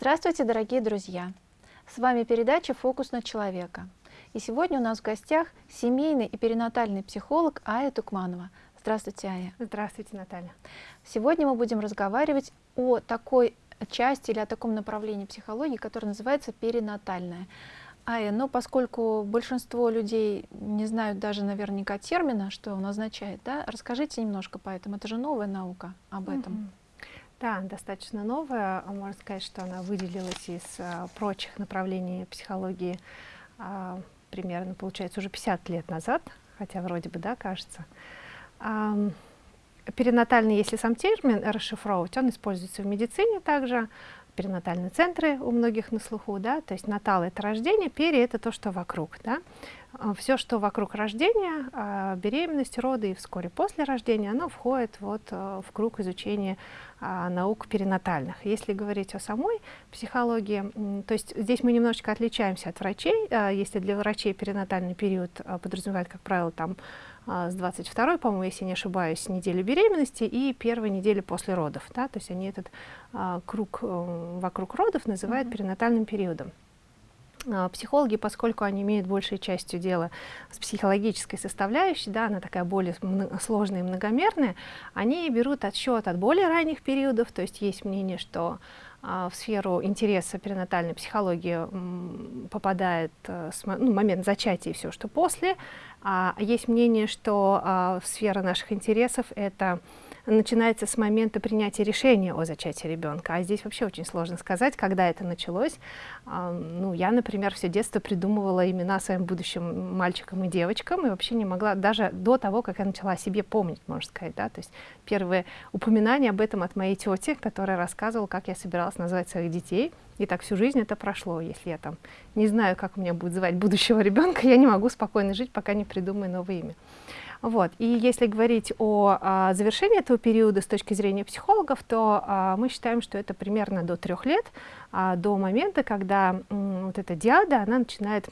Здравствуйте, дорогие друзья! С вами передача «Фокус на человека». И сегодня у нас в гостях семейный и перинатальный психолог Ая Тукманова. Здравствуйте, Ая. Здравствуйте, Наталья. Сегодня мы будем разговаривать о такой части или о таком направлении психологии, которое называется перинатальная. Ая, но поскольку большинство людей не знают даже наверняка термина, что он означает, да, расскажите немножко по этому. Это же новая наука об этом. -hmm. Да, достаточно новая. Можно сказать, что она выделилась из а, прочих направлений психологии а, примерно, получается, уже 50 лет назад, хотя вроде бы, да, кажется. А, перинатальный, если сам термин расшифровывать, он используется в медицине также, перинатальные центры у многих на слуху, да, то есть натал это рождение, пери это то, что вокруг, да. А, Все, что вокруг рождения, а, беременность, роды и вскоре после рождения, оно входит вот а, в круг изучения наук перинатальных. Если говорить о самой психологии, то есть здесь мы немножечко отличаемся от врачей. Если для врачей перинатальный период подразумевает, как правило, там с 22 по-моему, если не ошибаюсь, недели беременности и первой недели после родов. Да? То есть они этот а, круг а, вокруг родов называют mm -hmm. перинатальным периодом. А, психологи, поскольку они имеют большей частью дела с психологической составляющей, да, она такая более сложная и многомерная, они берут отсчет от более ранних периодов, то есть есть мнение, что а, в сферу интереса перинатальной психологии попадает с, ну, момент зачатия и все, что после, а, есть мнение, что а, сфера наших интересов — это начинается с момента принятия решения о зачатии ребенка. А здесь вообще очень сложно сказать, когда это началось. Ну, я, например, все детство придумывала имена своим будущим мальчикам и девочкам, и вообще не могла, даже до того, как я начала о себе помнить, можно сказать. Да? То есть первые упоминания об этом от моей тети, которая рассказывала, как я собиралась назвать своих детей. И так всю жизнь это прошло. Если я там не знаю, как меня будет звать будущего ребенка, я не могу спокойно жить, пока не придумаю новое имя. Вот. И если говорить о а, завершении этого периода с точки зрения психологов, то а, мы считаем, что это примерно до трех лет, а, до момента, когда вот эта диада, она начинает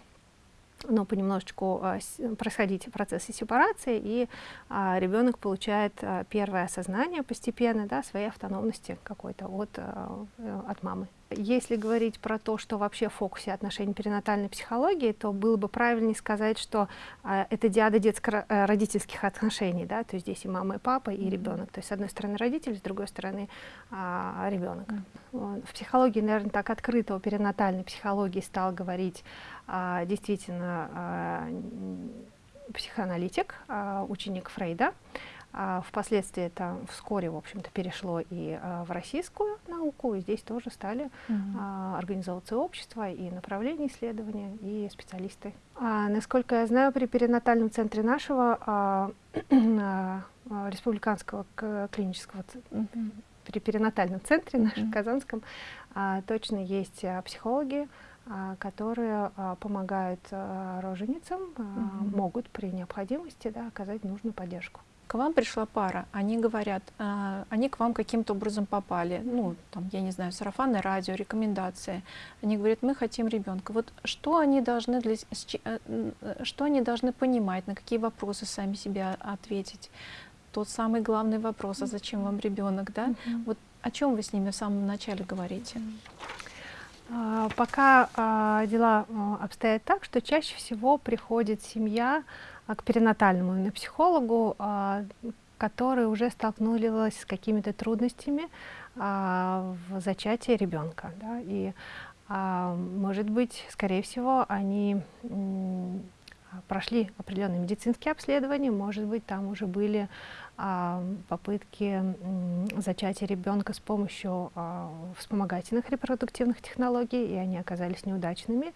но понемножечку а, происходить процессы сепарации, и а, ребенок получает а, первое осознание постепенно да, своей автономности какой-то от, а, от мамы. Если говорить про то, что вообще в фокусе отношений перинатальной психологии, то было бы правильнее сказать, что а, это диада детско-родительских э, отношений, да, то есть здесь и мама, и папа, и mm -hmm. ребенок. То есть с одной стороны родитель, с другой стороны а, ребенок. Mm -hmm. В психологии, наверное, так открыто, о перинатальной психологии стал говорить а, действительно а, психоаналитик, а, ученик Фрейда. Впоследствии это вскоре, в общем-то, перешло и а, в российскую науку, и здесь тоже стали mm -hmm. а, организовываться общества и направления исследования, и специалисты. А, насколько я знаю, при перинатальном центре нашего а, а, республиканского клинического mm -hmm. при перинатальном центре нашем mm -hmm. казанском а, точно есть а, психологи, а, которые а, помогают а, роженицам, угу. могут при необходимости да, оказать нужную поддержку. К вам пришла пара, они говорят, они к вам каким-то образом попали, ну, там, я не знаю, сарафанное радио, рекомендации. Они говорят, мы хотим ребенка. Вот что они должны, для, э, э, что они должны понимать, на какие вопросы сами себе ответить? Тот самый главный вопрос, а зачем вам ребенок, да? Угу. Вот о чем вы с ними в самом начале говорите? А, пока а, дела обстоят так, что чаще всего приходит семья к перинатальному именно психологу, которая уже столкнулась с какими-то трудностями в зачатии ребенка. Да, и, может быть, скорее всего, они прошли определенные медицинские обследования, может быть, там уже были а, попытки зачатия ребенка с помощью а, вспомогательных репродуктивных технологий, и они оказались неудачными.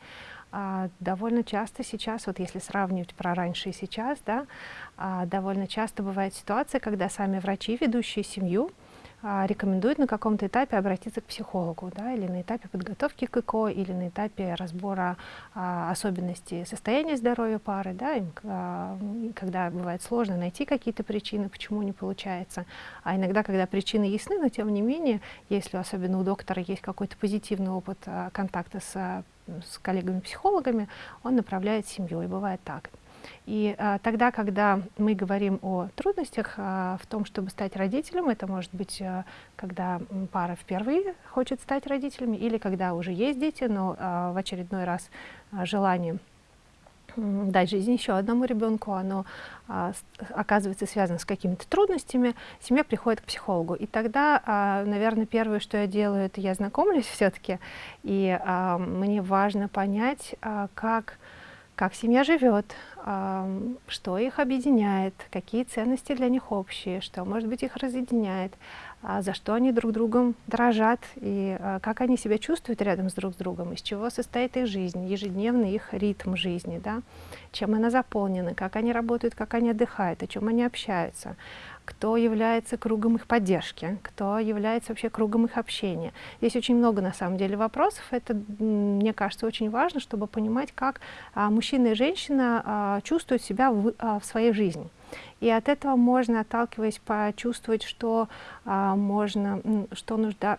А, довольно часто сейчас, вот если сравнивать про раньше и сейчас, да, а, довольно часто бывает ситуация, когда сами врачи, ведущие семью, а, рекомендуют на каком-то этапе обратиться к психологу, да, или на этапе подготовки к ЭКО, или на этапе разбора а, особенностей состояния здоровья пары, да, им, а, когда бывает сложно найти какие-то причины, почему не получается. А иногда, когда причины ясны, но тем не менее, если особенно у доктора есть какой-то позитивный опыт а, контакта с, с коллегами-психологами, он направляет семью, и бывает так. И а, тогда, когда мы говорим о трудностях а, в том, чтобы стать родителем, это может быть, а, когда пара впервые хочет стать родителями, или когда уже есть дети, но а, в очередной раз а, желание дать жизнь еще одному ребенку, оно а, оказывается связано с какими-то трудностями, семья приходит к психологу. И тогда, а, наверное, первое, что я делаю, это я знакомлюсь все-таки, и а, мне важно понять, а, как, как семья живет, а, что их объединяет, какие ценности для них общие, что, может быть, их разъединяет, за что они друг другом дрожат и а, как они себя чувствуют рядом с друг с другом, из чего состоит их жизнь, ежедневный их ритм жизни, да, чем она заполнена, как они работают, как они отдыхают, о чем они общаются, кто является кругом их поддержки, кто является вообще кругом их общения. Здесь очень много на самом деле вопросов. Это, мне кажется, очень важно, чтобы понимать, как а, мужчина и женщина а, чувствуют себя в, а, в своей жизни. И от этого можно, отталкиваясь, почувствовать, что а, можно, что нужда,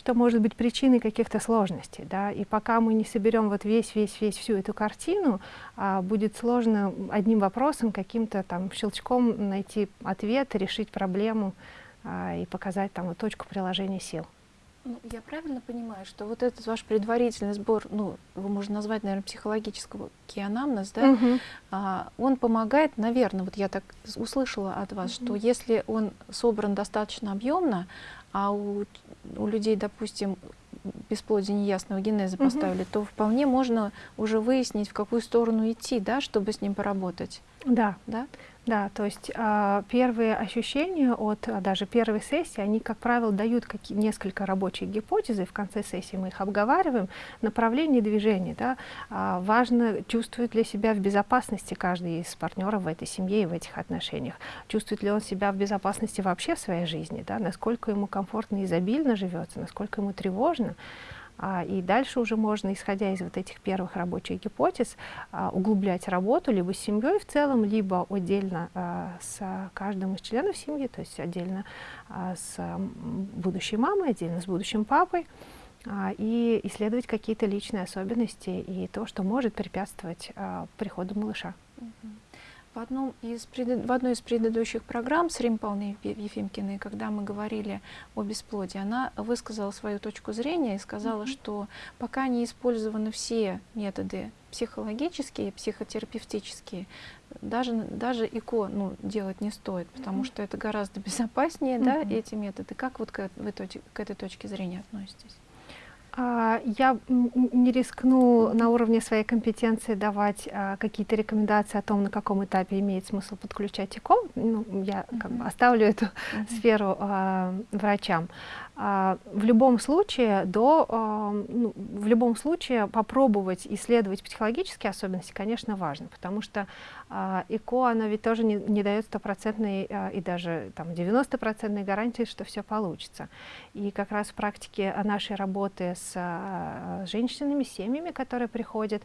что может быть причиной каких-то сложностей, да, и пока мы не соберем вот весь, весь, весь всю эту картину, а, будет сложно одним вопросом, каким-то там щелчком найти ответ, решить проблему а, и показать там вот, точку приложения сил. Ну, я правильно понимаю, что вот этот ваш предварительный сбор, ну, его можно назвать, наверное, психологического анамнез, да, угу. а, он помогает, наверное, вот я так услышала от вас, угу. что если он собран достаточно объемно, а у, у людей, допустим, бесплодие неясного генеза угу. поставили, то вполне можно уже выяснить, в какую сторону идти, да, чтобы с ним поработать. Да. Да? Да, то есть э, первые ощущения от а, даже первой сессии, они, как правило, дают несколько рабочих гипотез, и в конце сессии мы их обговариваем, направление движения. Да, э, важно чувствовать для себя в безопасности каждый из партнеров в этой семье и в этих отношениях. Чувствует ли он себя в безопасности вообще в своей жизни, да, насколько ему комфортно и изобильно живется, насколько ему тревожно. А, и дальше уже можно, исходя из вот этих первых рабочих гипотез, а, углублять работу либо с семьей в целом, либо отдельно а, с каждым из членов семьи, то есть отдельно с будущей мамой, отдельно с будущим папой, и исследовать какие-то личные особенности и то, что может препятствовать приходу малыша. В, одном из, в одной из предыдущих программ с Рим Павловной Ефимкиной, когда мы говорили о бесплодии, она высказала свою точку зрения и сказала, mm -hmm. что пока не использованы все методы психологические, психотерапевтические, даже, даже ИКО ну, делать не стоит, потому mm -hmm. что это гораздо безопаснее, mm -hmm. да, эти методы. Как вот к, вы к этой точке зрения относитесь? А, я не рискну на уровне своей компетенции давать а, какие-то рекомендации о том, на каком этапе имеет смысл подключать ИКО. Ну, я как бы оставлю эту сферу а, врачам. А, в любом случае, до, а, ну, в любом случае попробовать исследовать психологические особенности, конечно, важно, потому что а, ЭКО, оно ведь тоже не, не дает стопроцентной и даже там 90-процентной гарантии, что все получится. И как раз в практике нашей работы с женщинами, семьями, которые приходят,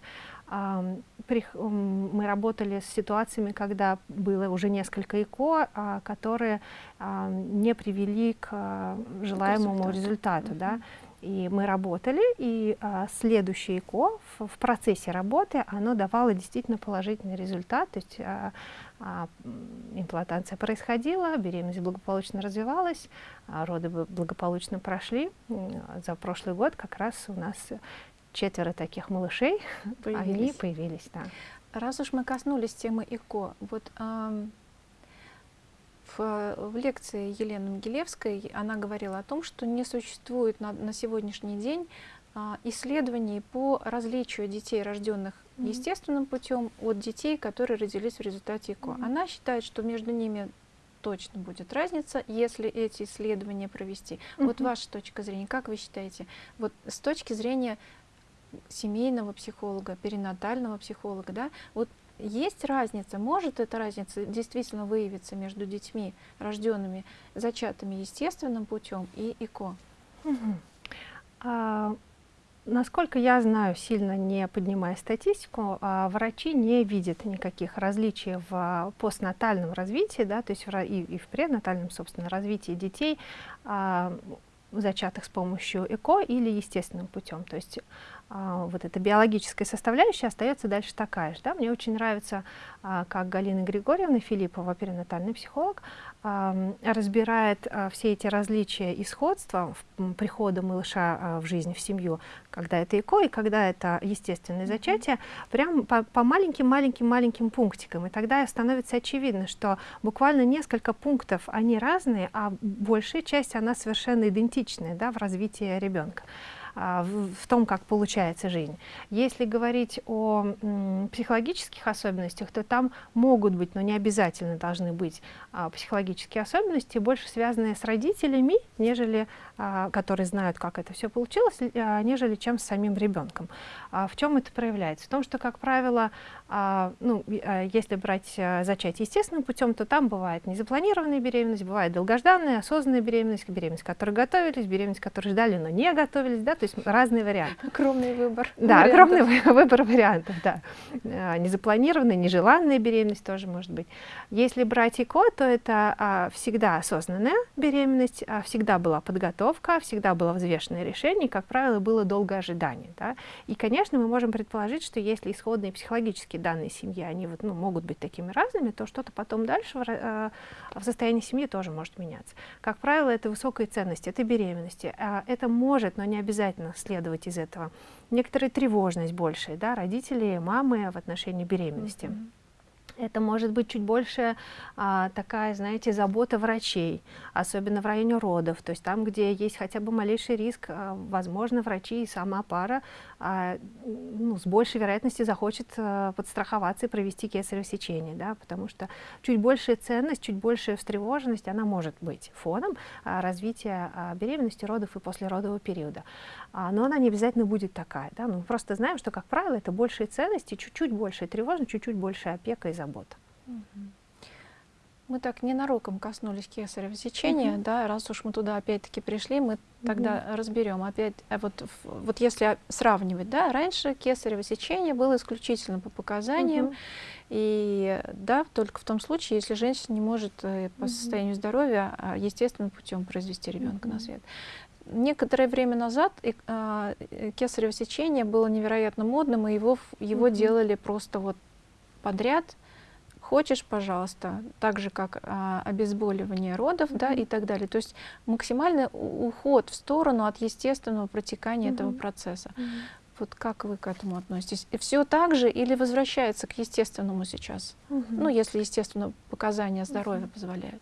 мы работали с ситуациями, когда было уже несколько ЭКО, которые не привели к желаемому результату. Да? И мы работали, и а, следующее ЭКО в, в процессе работы, оно давало действительно положительный результат, то есть а, а, имплантация происходила, беременность благополучно развивалась, а, роды благополучно прошли. За прошлый год как раз у нас четверо таких малышей, появились. они появились. Да. Раз уж мы коснулись темы ИКО, вот э, в, в лекции Елены Могилевской она говорила о том, что не существует на, на сегодняшний день э, исследований по различию детей, рожденных mm -hmm. естественным путем, от детей, которые родились в результате ИКО. Mm -hmm. Она считает, что между ними точно будет разница, если эти исследования провести. Mm -hmm. Вот ваша точка зрения, как вы считаете, вот с точки зрения семейного психолога, перинатального психолога, да, вот есть разница, может эта разница действительно выявиться между детьми, рожденными, зачатыми естественным путем и ИКО? Угу. А, насколько я знаю, сильно не поднимая статистику, а, врачи не видят никаких различий в постнатальном развитии, да, то есть в, и, и в пренатальном, собственно, развитии детей, а, зачатых с помощью ЭКО или естественным путем. То есть а, вот эта биологическая составляющая остается дальше такая же. Да? Мне очень нравится, а, как Галина Григорьевна Филиппова, перинатальный психолог, а, разбирает а, все эти различия и сходства в, прихода малыша а, в жизнь, в семью, когда это ЭКО и когда это естественное зачатие, прям по маленьким-маленьким-маленьким пунктикам. И тогда становится очевидно, что буквально несколько пунктов, они разные, а большая часть, она совершенно идентичная да, в развитии ребенка. А, в том, как получается жизнь. Если говорить о психологических особенностях, то там могут быть, но не обязательно должны быть а, психологические особенности, больше связанные с родителями, нежели, а, которые знают, как это все получилось, нежели чем с самим ребенком. В чем это проявляется? В том, что, как правило, ну, если брать зачатие естественным путем, то там бывает незапланированная беременность, бывает долгожданная, осознанная беременность, беременность, к которой готовились, беременность, которой ждали, но не готовились, да, то есть разные варианты. Огромный выбор. Да, вариантов. огромный выбор вариантов, да. А, незапланированная, нежеланная беременность тоже может быть. Если брать ЭКО, то это а, всегда осознанная беременность, а, всегда была подготовка, всегда было взвешенное решение, и, как правило, было долгое ожидание. Да? И, конечно, мы можем предположить, что если исходные психологические данные семьи, они вот, ну, могут быть такими разными, то что-то потом дальше в, в состоянии семьи тоже может меняться. Как правило, это высокая ценность, это беременности. Это может, но не обязательно обязательно следовать из этого. Некоторая тревожность большая, да, родители, мамы в отношении беременности. Mm -hmm. Это может быть чуть больше а, такая, знаете, забота врачей, особенно в районе родов, то есть там, где есть хотя бы малейший риск, а, возможно, врачи и сама пара ну, с большей вероятностью захочет а, подстраховаться и провести кесарево сечение, да, потому что чуть большая ценность, чуть большая встревоженность, она может быть фоном а, развития а, беременности, родов и послеродового периода. А, но она не обязательно будет такая, да, мы просто знаем, что, как правило, это большие ценности, чуть-чуть большая тревожность, чуть-чуть большая опека и забота забота. Мы так ненароком коснулись кесарево сечения, угу. да, раз уж мы туда опять-таки пришли, мы тогда угу. разберем опять, а вот, вот если сравнивать, да, раньше кесарево сечение было исключительно по показаниям, угу. и да, только в том случае, если женщина не может э, по состоянию здоровья а, естественным путем произвести ребенка угу. на свет. Некоторое время назад а, э, кесарево сечение было невероятно модным, и его, его угу. делали просто вот подряд, хочешь, пожалуйста, так же, как а, обезболивание родов, да, и так далее. То есть максимальный уход в сторону от естественного протекания mm -hmm. этого процесса. Mm -hmm. Вот как вы к этому относитесь? И все так же или возвращается к естественному сейчас? Mm -hmm. Ну, если, естественно, показания здоровья mm -hmm. позволяют.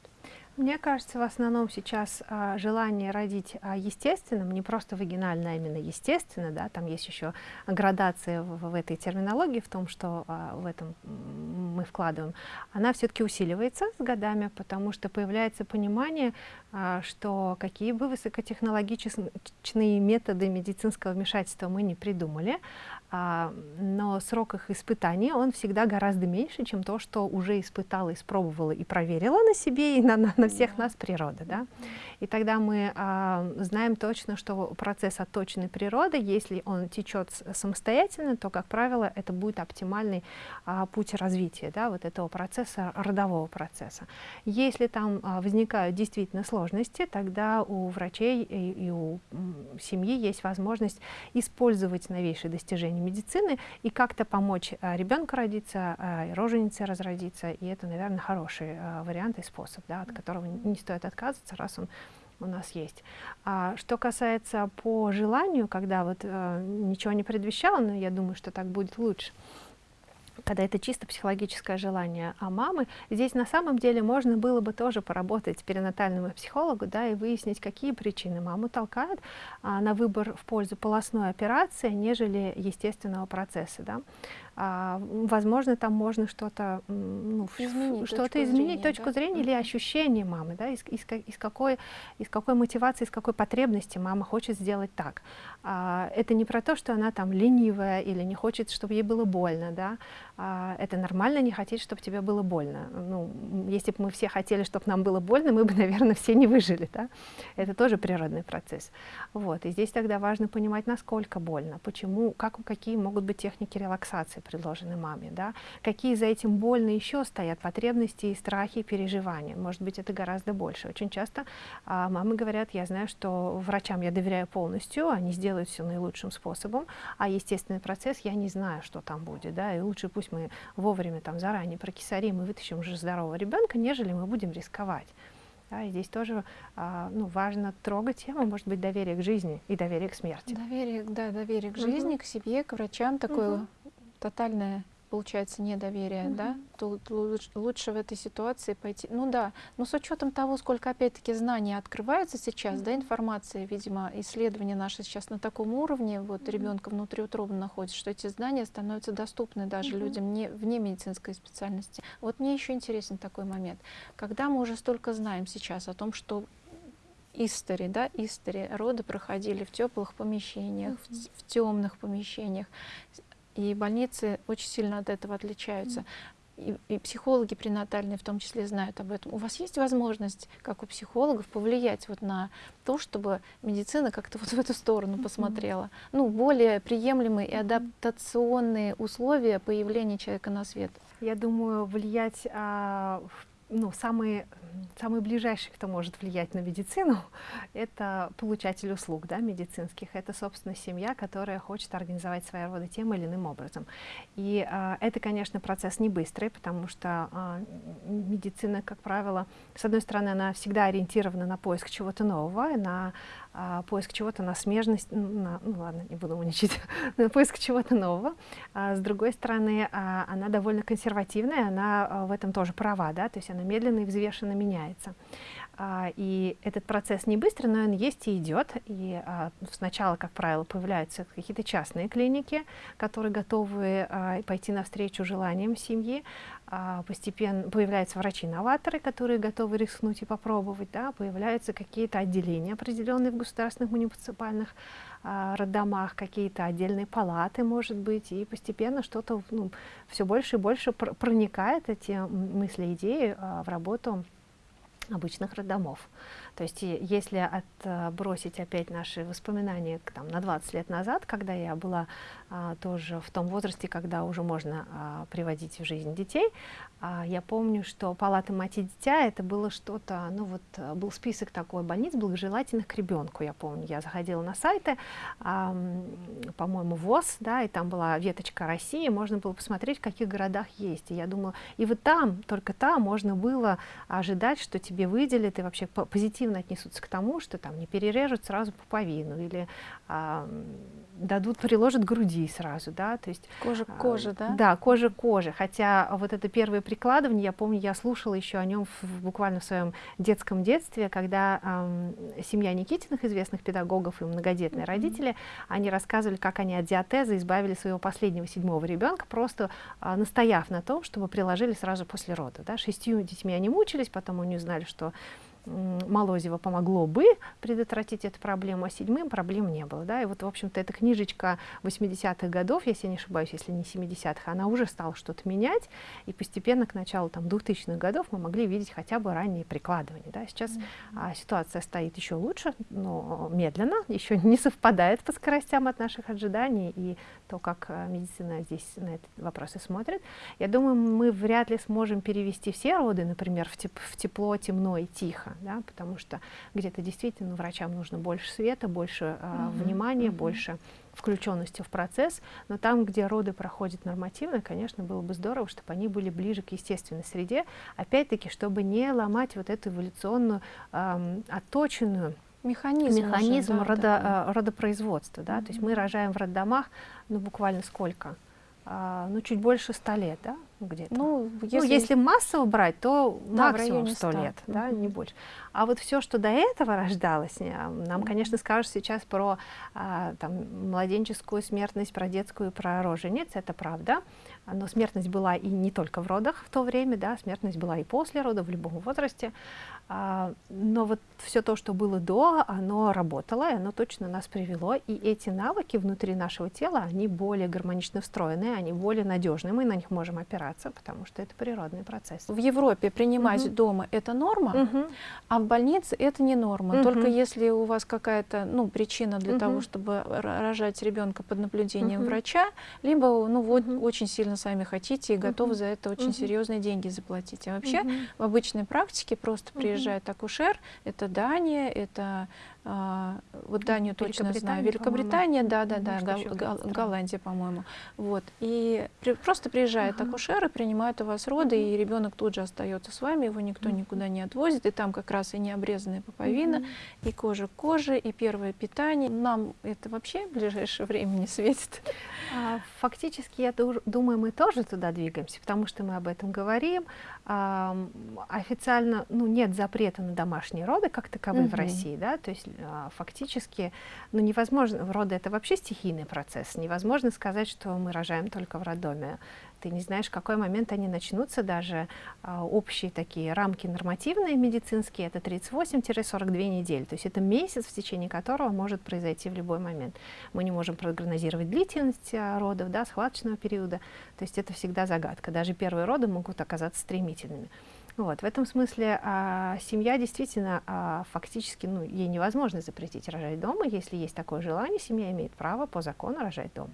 Мне кажется, в основном сейчас а, желание родить а, естественным, не просто вагинально, а именно естественно, да, там есть еще градация в, в этой терминологии, в том, что а, в этом мы вкладываем, она все-таки усиливается с годами, потому что появляется понимание, а, что какие бы высокотехнологичные методы медицинского вмешательства мы не придумали, но срок их испытания, он всегда гораздо меньше, чем то, что уже испытала, испробовала и проверила на себе и на, на, на всех нас природа. Да? И тогда мы а, знаем точно, что процесс отточенной природы, если он течет самостоятельно, то, как правило, это будет оптимальный а, путь развития да, вот этого процесса, родового процесса. Если там а, возникают действительно сложности, тогда у врачей и, и у семьи есть возможность использовать новейшие достижения медицины и как-то помочь а, ребенку родиться, а, роженице разродиться. И это, наверное, хороший а, вариант и способ, да, от которого не стоит отказываться, раз он у нас есть. А, что касается по желанию, когда вот а, ничего не предвещало, но я думаю, что так будет лучше, когда это чисто психологическое желание а мамы, здесь на самом деле можно было бы тоже поработать с перинатальным психологу, да, и выяснить, какие причины маму толкают а, на выбор в пользу полостной операции, нежели естественного процесса, да возможно, там можно что-то ну, изменить, что точку изменить, зрения, точку да? зрения или ощущение мамы, да, из, из, из, какой, из какой мотивации, из какой потребности мама хочет сделать так. А, это не про то, что она там ленивая или не хочет, чтобы ей было больно, да, а, это нормально не хотеть, чтобы тебе было больно. Ну, если бы мы все хотели, чтобы нам было больно, мы бы, наверное, все не выжили, да, это тоже природный процесс. Вот, и здесь тогда важно понимать, насколько больно, почему, как, какие могут быть техники релаксации, предложены маме, да, какие за этим больно еще стоят потребности и страхи, и переживания. Может быть, это гораздо больше. Очень часто а, мамы говорят, я знаю, что врачам я доверяю полностью, они сделают все наилучшим способом, а естественный процесс я не знаю, что там будет, да, и лучше пусть мы вовремя там заранее прокисарим и вытащим уже здорового ребенка, нежели мы будем рисковать. Да, и здесь тоже а, ну, важно трогать тему, может быть, доверие к жизни и доверие к смерти. Доверие, да, доверие к жизни, к себе, к врачам, такое угу. Тотальное получается недоверие, mm-hmm. да, то лучше, лучше в этой ситуации пойти. Ну да, но с учетом того, сколько опять-таки знаний открывается сейчас, mm-hmm. да, информация, видимо, исследования наши сейчас на таком уровне, вот mm-hmm. ребенка внутриутробно находится, что эти знания становятся доступны даже mm-hmm. людям не, вне медицинской специальности. Вот мне еще интересен такой момент, когда мы уже столько знаем сейчас о том, что истори, да, истори, роды проходили в теплых помещениях, -hmm. в, в темных помещениях. И больницы очень сильно от этого отличаются. И, и психологи пренатальные в том числе знают об этом. У вас есть возможность, как у психологов, повлиять вот на то, чтобы медицина как-то вот в эту сторону посмотрела? Mm -hmm. Ну, более приемлемые и адаптационные условия появления человека на свет. Я думаю, влиять а, в ну, самый, самый ближайший, кто может влиять на медицину, это получатель услуг да, медицинских. Это, собственно, семья, которая хочет организовать свои роды тем или иным образом. И а, это, конечно, процесс не быстрый, потому что а, медицина, как правило, с одной стороны, она всегда ориентирована на поиск чего-то нового, на а, поиск чего-то на смежность, на, ну ладно, не буду умничать, поиск чего-то нового. А, с другой стороны, а, она довольно консервативная, она а, в этом тоже права, да, то есть она медленно и взвешенно меняется. А, и этот процесс не быстрый, но он есть и идет. И а, сначала, как правило, появляются какие-то частные клиники, которые готовы а, пойти навстречу желаниям семьи. Постепенно появляются врачи-новаторы, которые готовы рискнуть и попробовать, да, появляются какие-то отделения определенные в государственных муниципальных роддомах, какие-то отдельные палаты, может быть, и постепенно что-то ну, все больше и больше пр проникает эти мысли, идеи в работу обычных роддомов. То есть если отбросить опять наши воспоминания там, на 20 лет назад, когда я была а, тоже в том возрасте, когда уже можно а, приводить в жизнь детей, а, я помню, что палата мать и дитя это было что-то, ну вот был список такой больниц благожелательных к ребенку, я помню. Я заходила на сайты, а, по-моему, ВОЗ, да, и там была веточка России, можно было посмотреть, в каких городах есть. И я думаю, и вот там, только там можно было ожидать, что тебе выделят и вообще позитивно отнесутся к тому, что там не перережут сразу пуповину или а, дадут, приложат груди сразу, да, то есть... Кожа к коже, а, да? Да, кожа к коже, хотя вот это первое прикладывание, я помню, я слушала еще о нем в, буквально в своем детском детстве, когда эм, семья Никитиных, известных педагогов и многодетные mm -hmm. родители, они рассказывали, как они от диатеза избавили своего последнего седьмого ребенка, просто э, настояв на том, чтобы приложили сразу после рода, да, шестью детьми они мучились, потом они узнали, что Молозева помогло бы предотвратить эту проблему, а седьмым проблем не было. Да? И вот, в общем-то, эта книжечка 80-х годов, если не ошибаюсь, если не 70-х, она уже стала что-то менять, и постепенно к началу там, 2000-х годов мы могли видеть хотя бы ранние прикладывания. Да? Сейчас mm -hmm. а, ситуация стоит еще лучше, но медленно, еще не совпадает по скоростям от наших ожиданий, и то, как а, медицина здесь на этот вопрос и смотрит. Я думаю, мы вряд ли сможем перевести все роды, например, в, теп в тепло, темно и тихо да, потому что где-то действительно врачам нужно больше света, больше э, угу, внимания, угу. больше включенности в процесс, но там, где роды проходят нормативно, конечно, было бы здорово, чтобы они были ближе к естественной среде, опять-таки, чтобы не ломать вот эту эволюционную, э, отточенную механизм, механизм уже, да, родо, э, родопроизводства. Да? Mm -hmm. То есть мы рожаем в роддомах, ну, буквально сколько? А, ну, чуть больше 100 лет, да, где-то. Ну, ну если... ну, если массово брать, то да, максимум 100, 100 лет, mm -hmm. да, не больше. А вот все, что до этого рождалось, нам, mm -hmm. конечно, скажут сейчас про а, там, младенческую смертность, про детскую, про рожениц, это правда. но смертность была и не только в родах в то время, да, смертность была и после родов, в любом возрасте. А, но вот все то, что было до, оно работало, и оно точно нас привело. И эти навыки внутри нашего тела, они более гармонично встроены, они более надежны, мы на них можем опираться, потому что это природный процесс. В Европе принимать угу. дома это норма, угу. а в больнице это не норма. Угу. Только если у вас какая-то ну, причина для угу. того, чтобы рожать ребенка под наблюдением угу. врача, либо ну, вот, угу. очень сильно сами хотите и готовы угу. за это очень угу. серьезные деньги заплатить. А вообще угу. в обычной практике просто приезжать приезжает акушер, это Дания, это а, вот Данию точно знаю, Великобритания, да, да, да, Гол Гол Голландия, по-моему. Вот. И при, просто приезжает uh -huh. акушер и принимает у вас роды, и ребенок тут же остается с вами, его никто -huh. никуда не отвозит, и там как раз и необрезанная пуповина, -huh. и кожа к коже, и первое питание. Нам это вообще в ближайшее время не светит. А, фактически, я думаю, мы тоже туда двигаемся, потому что мы об этом говорим. Официально ну, нет запрета на домашние роды, как таковые -huh. в России, да, то есть фактически ну, невозможно, роды это вообще стихийный процесс, невозможно сказать, что мы рожаем только в роддоме. Ты не знаешь, в какой момент они начнутся, даже а, общие такие рамки нормативные медицинские, это 38-42 недели, то есть это месяц, в течение которого может произойти в любой момент. Мы не можем прогнозировать длительность а, родов, да, схваточного периода, то есть это всегда загадка, даже первые роды могут оказаться стремительными. Вот, в этом смысле а, семья действительно а, фактически, ну, ей невозможно запретить рожать дома. Если есть такое желание, семья имеет право по закону рожать дома.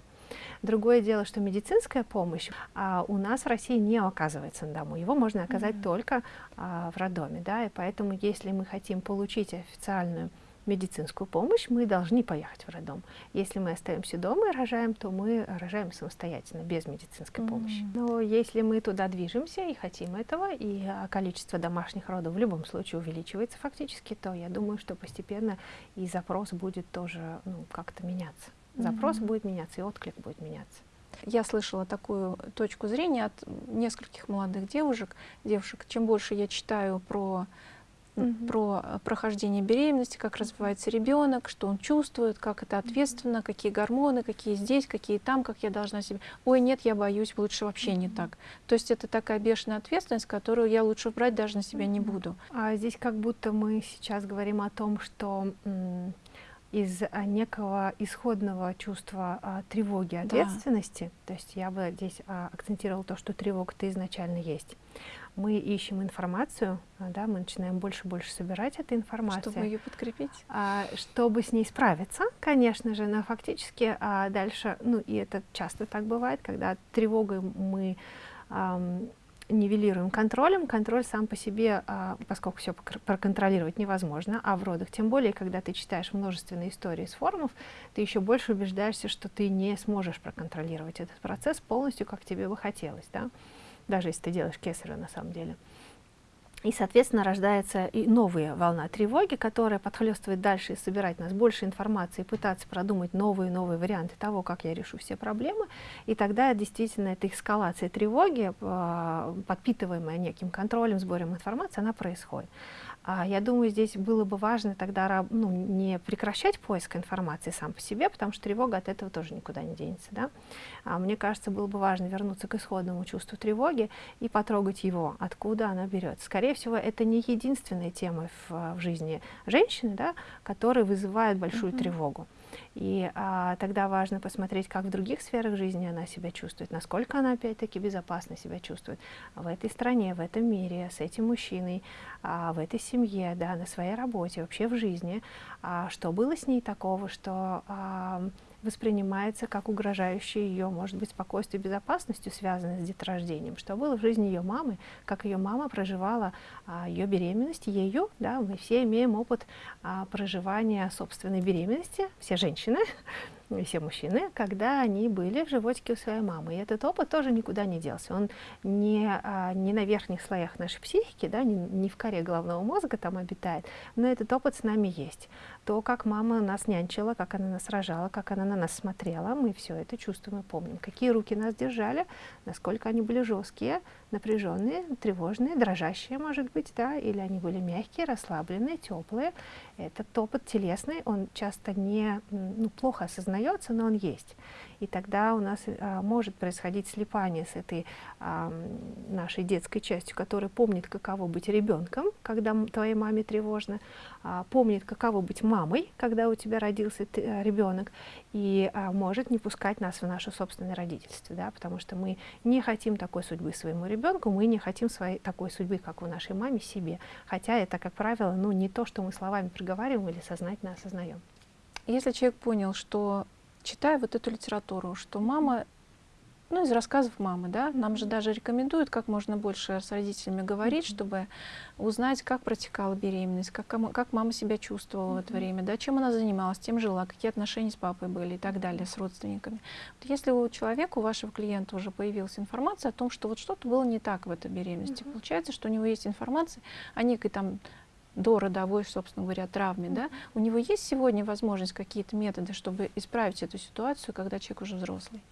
Другое дело, что медицинская помощь а, у нас в России не оказывается на дому. Его можно оказать mm -hmm. только а, в роддоме. Да, и поэтому, если мы хотим получить официальную медицинскую помощь, мы должны поехать в роддом. Если мы остаемся дома и рожаем, то мы рожаем самостоятельно, без медицинской mm -hmm. помощи. Но если мы туда движемся и хотим этого, и а, количество домашних родов в любом случае увеличивается фактически, то я думаю, что постепенно и запрос будет тоже ну, как-то меняться. Запрос mm -hmm. будет меняться, и отклик будет меняться. Я слышала такую точку зрения от нескольких молодых девушек. девушек. Чем больше я читаю про угу. про э, прохождение беременности, как развивается ребенок, что он чувствует, как это ответственно, какие гормоны, какие здесь, какие там, как я должна себе. Ой, нет, я боюсь, лучше вообще не так. То есть это такая бешеная ответственность, которую я лучше брать даже на себя не буду. А здесь как будто мы сейчас говорим о том, что из а, некого исходного чувства а, тревоги, ответственности, да. то есть я бы здесь а, акцентировала то, что тревога-то изначально есть мы ищем информацию, а, да, мы начинаем больше и больше собирать эту информацию. Чтобы ее подкрепить? А, чтобы с ней справиться, конечно же, но фактически а, дальше, ну и это часто так бывает, когда тревогой мы ам, нивелируем контролем, контроль сам по себе, а, поскольку все проконтролировать невозможно, а в родах, тем более, когда ты читаешь множественные истории с форумов, ты еще больше убеждаешься, что ты не сможешь проконтролировать этот процесс полностью, как тебе бы хотелось. Да? Даже если ты делаешь кесарево на самом деле. И, соответственно, рождается и новая волна тревоги, которая подхлестывает дальше и собирать нас больше информации, пытаться продумать новые и новые варианты того, как я решу все проблемы. И тогда действительно эта эскалация тревоги, а, подпитываемая неким контролем, сбором информации, она происходит. А, я думаю, здесь было бы важно тогда ну, не прекращать поиск информации сам по себе, потому что тревога от этого тоже никуда не денется. Да? А мне кажется, было бы важно вернуться к исходному чувству тревоги и потрогать его, откуда она берется. Скорее всего, это не единственная тема в, в жизни женщины, да, которая вызывает большую mm -hmm. тревогу. И а, тогда важно посмотреть, как в других сферах жизни она себя чувствует, насколько она опять-таки безопасно себя чувствует в этой стране, в этом мире, с этим мужчиной, а, в этой семье, да, на своей работе, вообще в жизни. А, что было с ней такого, что а, воспринимается как угрожающее ее, может быть, спокойствию и безопасностью, связанное с деторождением, что было в жизни ее мамы, как ее мама проживала а, ее беременность, ею, да, мы все имеем опыт а, проживания собственной беременности, все женщины, все мужчины, когда они были в животике у своей мамы. И этот опыт тоже никуда не делся. Он не, а, не на верхних слоях нашей психики, да, не, не в коре головного мозга там обитает, но этот опыт с нами есть. То, как мама нас нянчила, как она нас рожала, как она на нас смотрела, мы все это чувствуем и помним. Какие руки нас держали, насколько они были жесткие, напряженные, тревожные, дрожащие, может быть, да, или они были мягкие, расслабленные, теплые. Этот опыт телесный, он часто не, ну, плохо осознается но он есть. И тогда у нас а, может происходить слипание с этой а, нашей детской частью, которая помнит, каково быть ребенком, когда твоей маме тревожно, а, помнит, каково быть мамой, когда у тебя родился ты, а, ребенок, и а, может не пускать нас в наше собственное родительство, да, потому что мы не хотим такой судьбы своему ребенку, мы не хотим своей такой судьбы, как у нашей маме, себе. Хотя это, как правило, ну, не то, что мы словами проговариваем или сознательно осознаем. Если человек понял, что читая вот эту литературу, что мама, ну, из рассказов мамы, да, нам же даже рекомендуют как можно больше с родителями говорить, чтобы узнать, как протекала беременность, как, как мама себя чувствовала в это время, да, чем она занималась, тем жила, какие отношения с папой были и так далее, с родственниками. Вот если у человека, у вашего клиента уже появилась информация о том, что вот что-то было не так в этой беременности, получается, что у него есть информация о некой там до родовой, собственно говоря, травме, да, у него есть сегодня возможность, какие-то методы, чтобы исправить эту ситуацию, когда человек уже взрослый?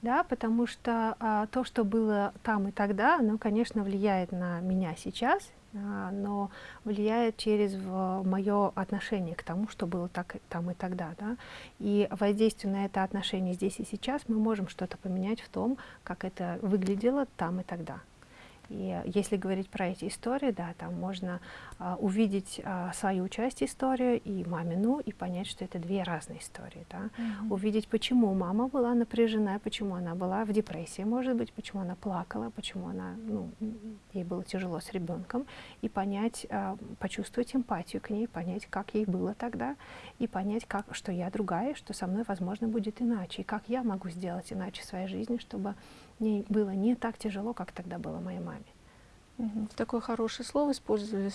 Да, потому что а, то, что было там и тогда, оно, конечно, влияет на меня сейчас, а, но влияет через мое отношение к тому, что было так, там и тогда. Да? И воздействие на это отношение здесь и сейчас мы можем что-то поменять в том, как это выглядело там и тогда. И если говорить про эти истории, да, там можно а, увидеть а, свою часть истории и мамину, и понять, что это две разные истории. Да? Mm -hmm. Увидеть, почему мама была напряжена, почему она была в депрессии, может быть, почему она плакала, почему она, ну, ей было тяжело с ребенком, и понять, а, почувствовать эмпатию к ней, понять, как ей было тогда, и понять, как, что я другая, что со мной, возможно, будет иначе, и как я могу сделать иначе в своей жизни, чтобы мне было не так тяжело, как тогда было моей маме. Угу. Такое хорошее слово использовали,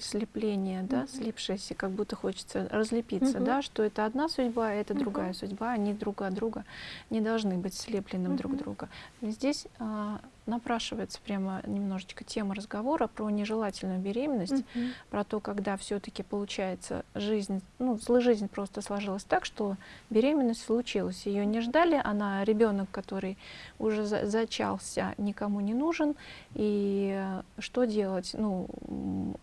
слепление, да, угу. слипшееся, как будто хочется разлепиться, угу. да, что это одна судьба, а это угу. другая судьба, они друг от друга не должны быть слепленным угу. друг друга. Здесь а, напрашивается прямо немножечко тема разговора про нежелательную беременность, mm -hmm. про то, когда все-таки получается жизнь, ну, жизнь просто сложилась так, что беременность случилась. Ее не ждали, она ребенок, который уже за зачался, никому не нужен. И что делать? Ну,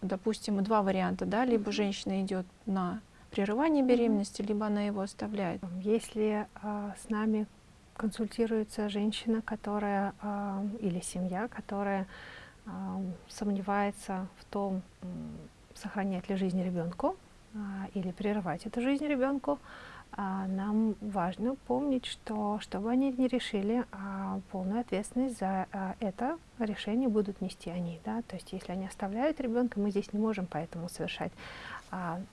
допустим, два варианта, да, либо mm -hmm. женщина идет на прерывание беременности, либо она его оставляет. Если а, с нами консультируется женщина, которая э, или семья, которая э, сомневается в том, сохранять ли жизнь ребенку э, или прерывать эту жизнь ребенку, а нам важно помнить, что чтобы они не решили, а полную ответственность за а, это решение будут нести они. Да? То есть если они оставляют ребенка, мы здесь не можем поэтому совершать, а,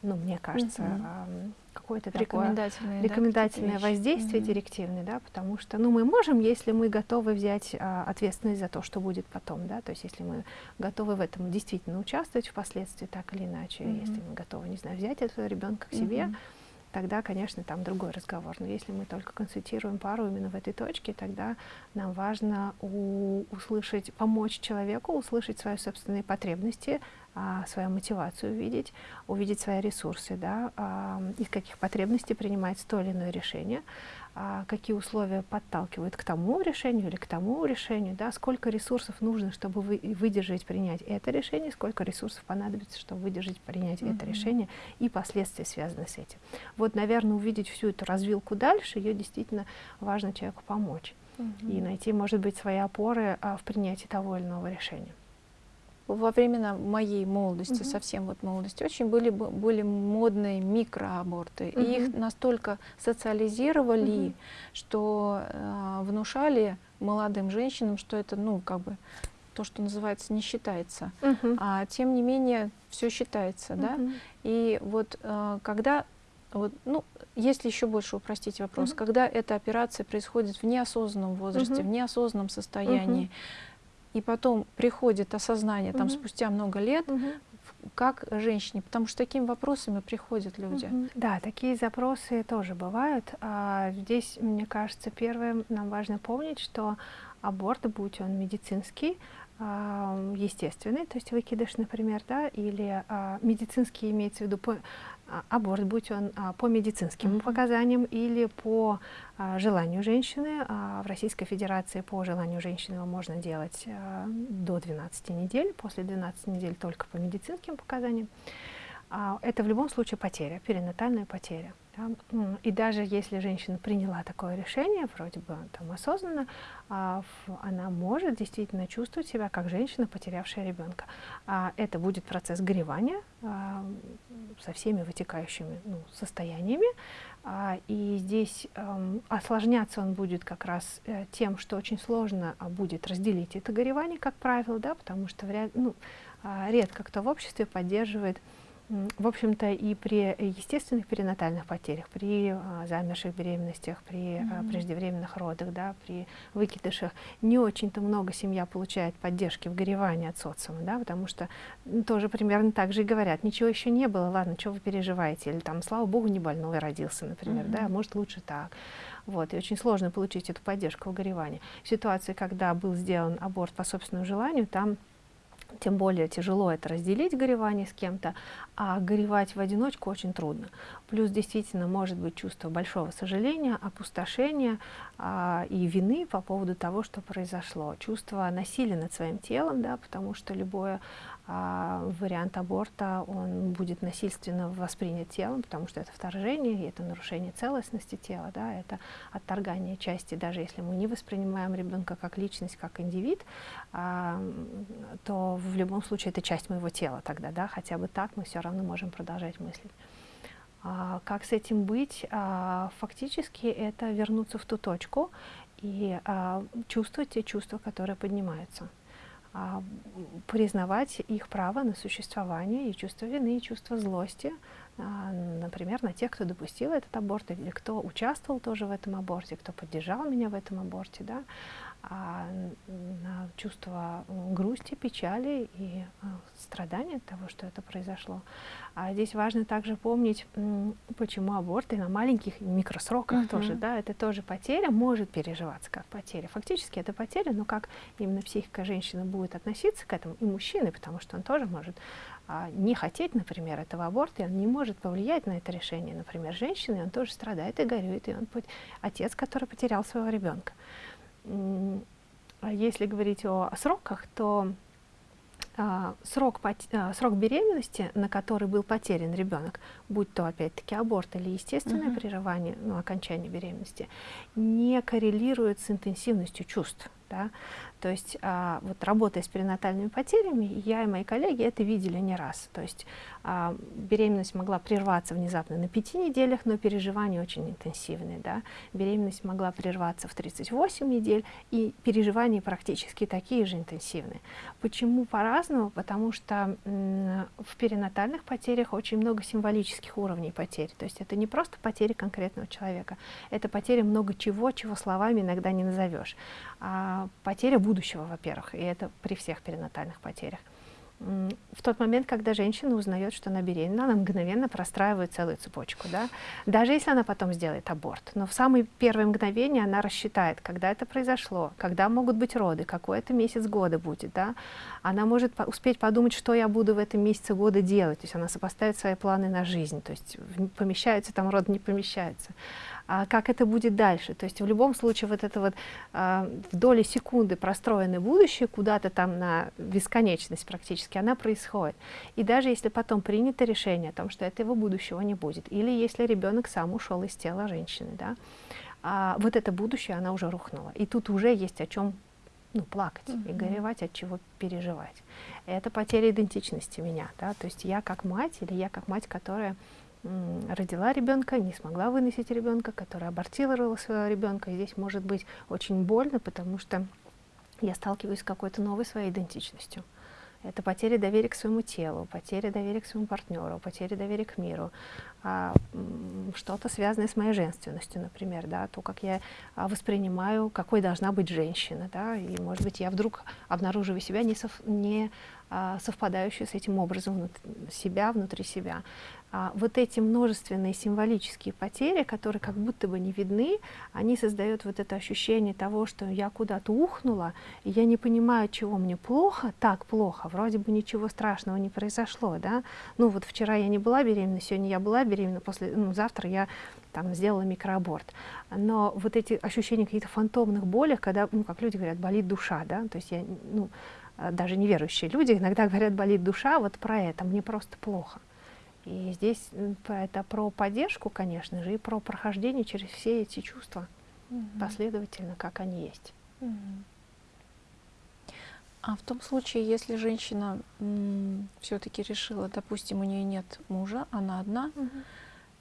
ну, мне кажется, угу. а, какое-то рекомендательное, такое рекомендательное да, воздействие угу. директивное, да, потому что ну, мы можем, если мы готовы взять а, ответственность за то, что будет потом. Да? То есть если мы готовы в этом действительно участвовать впоследствии так или иначе, угу. если мы готовы, не знаю, взять этого ребенка к себе, угу тогда, конечно, там другой разговор. Но если мы только консультируем пару именно в этой точке, тогда нам важно у, услышать, помочь человеку услышать свои собственные потребности, а, свою мотивацию увидеть, увидеть свои ресурсы, да, а, из каких потребностей принимать то или иное решение, а, какие условия подталкивают к тому решению или к тому решению, да, сколько ресурсов нужно, чтобы вы, выдержать, принять это решение, сколько ресурсов понадобится, чтобы выдержать, принять mm -hmm. это решение и последствия, связанные с этим. Вот, наверное, увидеть всю эту развилку дальше, ее действительно важно человеку помочь mm -hmm. и найти, может быть, свои опоры а, в принятии того или иного решения во времена моей молодости, угу. совсем вот молодости, очень были, были модные микроаборты. Угу. И их настолько социализировали, угу. что э, внушали молодым женщинам, что это, ну, как бы, то, что называется, не считается. Угу. А тем не менее, все считается, угу. да. И вот э, когда вот, ну, если еще больше упростить вопрос, mm когда эта операция происходит в неосознанном возрасте, mm в неосознанном состоянии, mm и потом приходит осознание там спустя много лет, как женщине, потому что такими вопросами приходят люди. Да, такие запросы тоже бывают. А здесь, мне кажется, первым нам важно помнить, что аборт, будь он медицинский, а, естественный, то есть выкидыш, например, да, или а, медицинский имеется в виду по, аборт, будь он а, по медицинским mm -hmm. показаниям или по а, желанию женщины. А, в Российской Федерации по желанию женщины его можно делать а, до 12 недель, после 12 недель только по медицинским показаниям. А, это в любом случае потеря, перинатальная потеря. Да? И даже если женщина приняла такое решение, вроде бы там осознанно, а, она может действительно чувствовать себя как женщина, потерявшая ребенка. А это будет процесс горевания а, со всеми вытекающими ну, состояниями. И здесь эм, осложняться он будет как раз э, тем, что очень сложно будет разделить это горевание, как правило, да, потому что ну, редко кто в обществе поддерживает в общем-то, и при естественных перинатальных потерях, при а, замерших беременностях, при mm -hmm. преждевременных родах, да, при выкидышах, не очень-то много семья получает поддержки в горевании от социума, да, потому что тоже примерно так же и говорят, ничего еще не было, ладно, что вы переживаете, или там, слава богу, не больной родился, например, mm -hmm. да, может лучше так. Вот, и очень сложно получить эту поддержку в горевании. В ситуации, когда был сделан аборт по собственному желанию, там тем более тяжело это разделить горевание с кем-то, а горевать в одиночку очень трудно. Плюс действительно может быть чувство большого сожаления, опустошения а, и вины по поводу того, что произошло. Чувство насилия над своим телом, да, потому что любое вариант аборта, он будет насильственно воспринят телом, потому что это вторжение, это нарушение целостности тела, да, это отторгание части, даже если мы не воспринимаем ребенка как личность, как индивид, а, то в любом случае это часть моего тела тогда, да, хотя бы так мы все равно можем продолжать мыслить. А, как с этим быть? А, фактически это вернуться в ту точку и а, чувствовать те чувства, которые поднимаются. Признавать их право на существование и чувство вины, и чувство злости, например, на тех, кто допустил этот аборт, или кто участвовал тоже в этом аборте, кто поддержал меня в этом аборте, да, а, на чувство грусти, печали и а, страдания от того, что это произошло. А здесь важно также помнить, почему аборты на маленьких микросроках -huh. тоже, да, это тоже потеря, может переживаться как потеря. Фактически это потеря, но как именно психика женщины будет относиться к этому, и мужчины, потому что он тоже может а, не хотеть, например, этого аборта, и он не может повлиять на это решение, например, женщины, он тоже страдает и горюет, и он отец, который потерял своего ребенка. А если говорить о, о сроках, то а, срок, а, срок беременности, на который был потерян ребенок, будь то опять-таки аборт или естественное -huh. прерывание, ну, окончание беременности, не коррелирует с интенсивностью чувств. Да? То есть а, вот работая с перинатальными потерями, я и мои коллеги это видели не раз. То есть а, беременность могла прерваться внезапно на пяти неделях, но переживания очень интенсивные. Да? Беременность могла прерваться в 38 недель, и переживания практически такие же интенсивные. Почему по-разному? Потому что в перинатальных потерях очень много символических уровней потерь. То есть это не просто потери конкретного человека, это потери много чего, чего словами иногда не назовешь. А, потеря будущего, во-первых, и это при всех перинатальных потерях. В тот момент, когда женщина узнает, что она беременна, она мгновенно простраивает целую цепочку, да? даже если она потом сделает аборт. Но в самые первые мгновения она рассчитает, когда это произошло, когда могут быть роды, какой это месяц года будет. Да? Она может по успеть подумать, что я буду в этом месяце года делать. То есть она сопоставит свои планы на жизнь, то есть помещается там род, не помещается а как это будет дальше. То есть в любом случае вот это вот а, в доли секунды простроенное будущее куда-то там на бесконечность практически, она происходит. И даже если потом принято решение о том, что этого будущего не будет, или если ребенок сам ушел из тела женщины, да, а, вот это будущее, она уже рухнула. И тут уже есть о чем ну, плакать mm -hmm. и горевать, от чего переживать. Это потеря идентичности меня, да, то есть я как мать или я как мать, которая родила ребенка, не смогла выносить ребенка, которая абортировала своего ребенка. Здесь может быть очень больно, потому что я сталкиваюсь с какой-то новой своей идентичностью. Это потеря доверия к своему телу, потеря доверия к своему партнеру, потеря доверия к миру, а, что-то связанное с моей женственностью, например, да, то, как я а, воспринимаю, какой должна быть женщина, да, и, может быть, я вдруг обнаруживаю себя не, сов, не а, совпадающую с этим образом внутри себя, внутри себя а, вот эти множественные символические потери, которые как будто бы не видны, они создают вот это ощущение того, что я куда-то ухнула, и я не понимаю, чего мне плохо, так плохо, вроде бы ничего страшного не произошло, да, ну вот вчера я не была беременна, сегодня я была беременна, после, ну, завтра я там сделала микроаборт, но вот эти ощущения каких-то фантомных болях, когда, ну, как люди говорят, болит душа, да, то есть я, ну, даже неверующие люди иногда говорят, болит душа, вот про это, мне просто плохо. И здесь это про поддержку, конечно же, и про прохождение через все эти чувства угу. последовательно, как они есть. Угу. А в том случае, если женщина все-таки решила, допустим, у нее нет мужа, она одна, угу.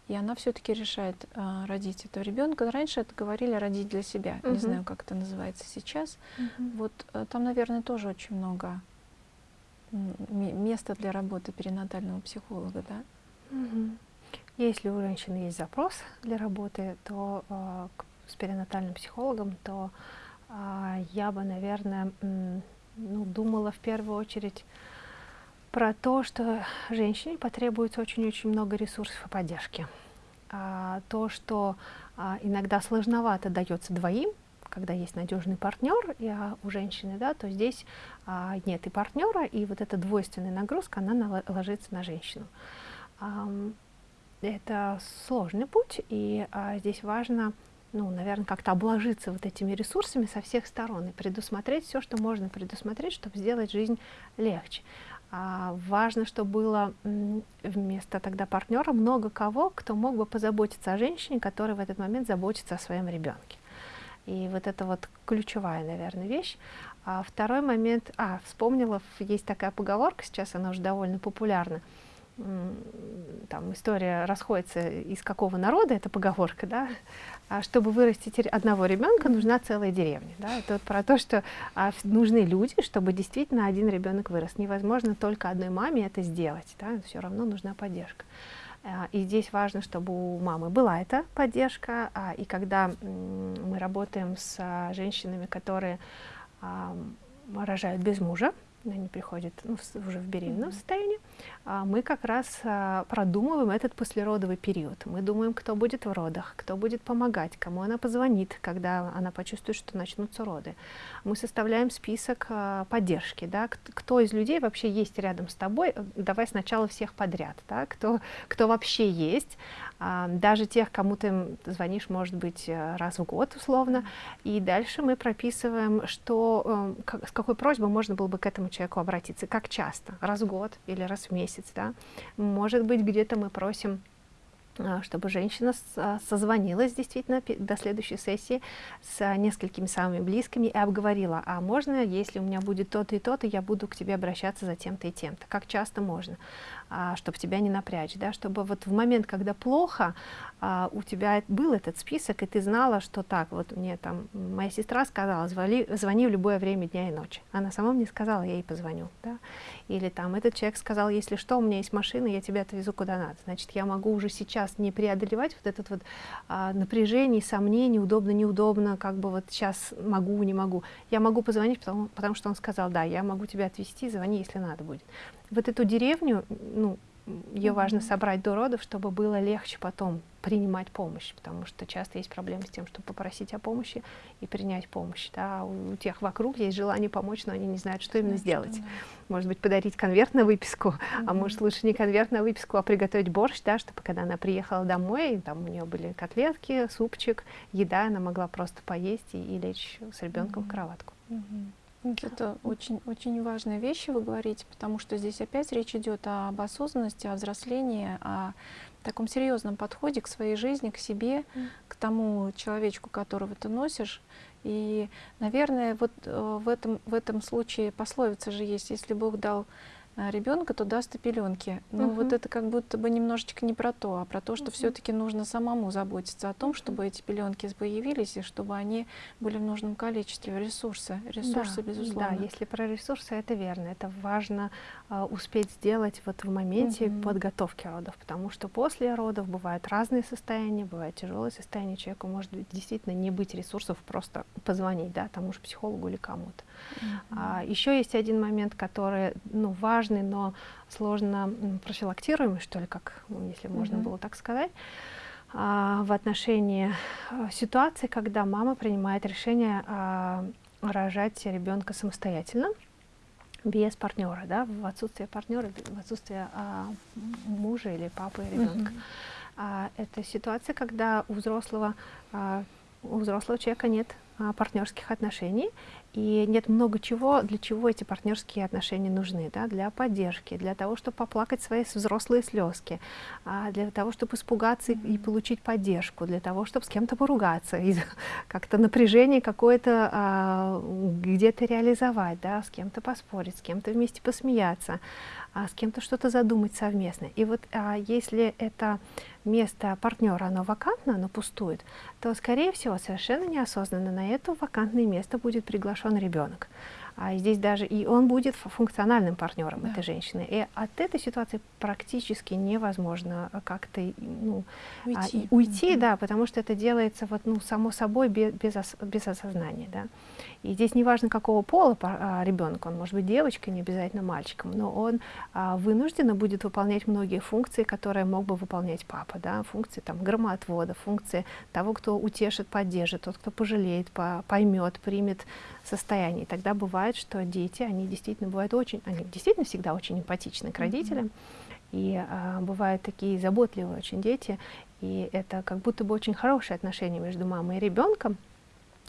и она все-таки решает а, родить этого ребенка. Раньше это говорили родить для себя. Угу. Не знаю, как это называется сейчас. Угу. Вот а, там, наверное, тоже очень много места для работы перинатального психолога, да? Угу. Если у женщины есть запрос для работы, то э, с перинатальным психологом, то э, я бы, наверное, ну, думала в первую очередь про то, что женщине потребуется очень-очень много ресурсов и поддержки. А, то, что а, иногда сложновато дается двоим, когда есть надежный партнер и, а, у женщины, да, то здесь а, нет и партнера, и вот эта двойственная нагрузка, она ложится на женщину. Это сложный путь, и а, здесь важно ну, наверное, как-то обложиться вот этими ресурсами со всех сторон и предусмотреть все, что можно предусмотреть, чтобы сделать жизнь легче. А, важно, чтобы было вместо тогда партнера много кого, кто мог бы позаботиться о женщине, которая в этот момент заботится о своем ребенке. И вот это вот ключевая, наверное, вещь. А второй момент, а, вспомнила, есть такая поговорка, сейчас она уже довольно популярна, там история расходится из какого народа, это поговорка, да, а чтобы вырастить одного ребенка, нужна целая деревня. Да? Это вот про то, что а, нужны люди, чтобы действительно один ребенок вырос. Невозможно только одной маме это сделать, да? все равно нужна поддержка. А, и здесь важно, чтобы у мамы была эта поддержка, а, и когда мы работаем с а, женщинами, которые рожают без мужа, они приходят ну, уже в беременном mm -hmm. состоянии, а мы как раз а, продумываем этот послеродовый период. Мы думаем, кто будет в родах, кто будет помогать, кому она позвонит, когда она почувствует, что начнутся роды. Мы составляем список а, поддержки, да, кто из людей вообще есть рядом с тобой, давай сначала всех подряд, да, кто, кто вообще есть, даже тех, кому ты звонишь, может быть, э, раз в год условно, и дальше мы прописываем, что, э, с какой просьбой можно было бы к этому человеку обратиться, как часто, раз в год или раз в месяц, да. Может быть, где-то мы просим а, чтобы женщина а, созвонилась действительно до следующей сессии с несколькими самыми близкими и обговорила, а можно, если у меня будет то-то и то-то, я буду к тебе обращаться за тем-то и тем-то, как часто можно, а, чтобы тебя не напрячь, да, чтобы вот в момент, когда плохо, у тебя был этот список, и ты знала, что так, вот мне там моя сестра сказала, звони, звони в любое время дня и ночи. Она сама мне сказала, я ей позвоню, да, или там этот человек сказал, если что, у меня есть машина, я тебя отвезу куда надо, значит, я могу уже сейчас сейчас не преодолевать вот этот вот а, напряжение, сомнение, удобно, неудобно, как бы вот сейчас могу, не могу. Я могу позвонить, потому, потому что он сказал, да, я могу тебя отвезти, звони, если надо будет. Вот эту деревню, ну, ее важно собрать до родов, чтобы было легче потом принимать помощь, потому что часто есть проблемы с тем, чтобы попросить о помощи и принять помощь. Да? У, у тех вокруг есть желание помочь, но они не знают, что именно сделать. Что, да. Может быть, подарить конверт на выписку, mm -hmm. а может лучше не конверт на выписку, а приготовить борщ, да, чтобы когда она приехала домой, там у нее были котлетки, супчик, еда, она могла просто поесть и, и лечь с ребенком mm -hmm. в кроватку. Mm -hmm. Это очень, очень важные вещи вы говорите, потому что здесь опять речь идет об осознанности, о взрослении, о таком серьезном подходе к своей жизни, к себе, mm. к тому человечку, которого ты носишь. И, наверное, вот э, в этом, в этом случае пословица же есть, если Бог дал ребенка, то даст и пеленки. Но угу. вот это как будто бы немножечко не про то, а про то, что угу. все-таки нужно самому заботиться о том, чтобы эти пеленки появились и чтобы они были в нужном количестве. Ресурсы, ресурсы, да, безусловно. Да, если про ресурсы, это верно. Это важно э, успеть сделать вот в моменте угу. подготовки родов, потому что после родов бывают разные состояния, бывает тяжелое состояние, человеку может действительно не быть ресурсов просто позвонить, да, тому же психологу или кому-то. А, еще есть один момент, который, ну, важный, но сложно профилактируемый, что ли, как, если можно mm -hmm. было так сказать, а, в отношении а, ситуации, когда мама принимает решение а, рожать ребенка самостоятельно, без партнера, да, в отсутствие партнера, в отсутствие мужа или папы ребенка. Mm -hmm. а, это ситуация, когда у взрослого, у взрослого человека нет партнерских отношений, И нет много чего, для чего эти партнерские отношения нужны, да, для поддержки, для того, чтобы поплакать свои взрослые слезки, а, для того, чтобы испугаться и, и получить поддержку, для того, чтобы с кем-то поругаться, как-то напряжение какое-то а, где-то реализовать, да, с кем-то поспорить, с кем-то вместе посмеяться, а, с кем-то что-то задумать совместно. И вот а, если это место партнера, оно вакантно, оно пустует, то, скорее всего, совершенно неосознанно на это вакантное место будет приглашен ребенок. А здесь даже и он будет функциональным партнером да. этой женщины. И от этой ситуации практически невозможно как-то ну, уйти, а, уйти mm -hmm. да, потому что это делается вот, ну, само собой без, без, ос без осознания. Да. И здесь не важно, какого пола а, ребенок, он может быть девочкой, не обязательно мальчиком, но он а, вынужденно будет выполнять многие функции, которые мог бы выполнять папа. Да, функции там, громоотвода, функции того, кто утешит, поддержит, тот, кто пожалеет, по поймет, примет состоянии. Тогда бывает, что дети, они действительно бывают очень, они действительно всегда очень эмпатичны к родителям. Mm -hmm. И а, бывают такие заботливые очень дети, и это как будто бы очень хорошие отношения между мамой и ребенком,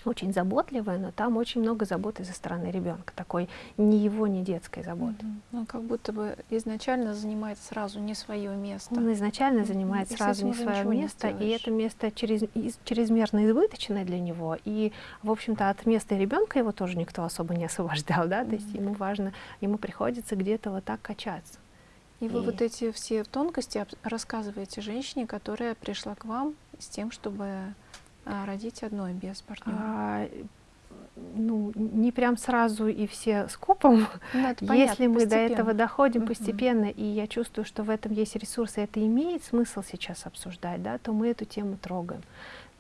очень заботливая, но там очень много заботы со стороны ребенка, такой ни его, ни детской заботы. Mm -hmm. Он как будто бы изначально занимает сразу не свое место. Он изначально занимает mm -hmm. сразу не свое место, не и это место через, чрезмерно избыточное для него, и, в общем-то, от места ребенка его тоже никто особо не освобождал, да, mm -hmm. то есть ему важно, ему приходится где-то вот так качаться. И, и вы вот эти все тонкости рассказываете женщине, которая пришла к вам с тем, чтобы родить одной без партнера? А, ну, не прям сразу и все скопом. Ну, понятно, Если мы до этого доходим угу. постепенно, и я чувствую, что в этом есть ресурсы, это имеет смысл сейчас обсуждать, да, то мы эту тему трогаем.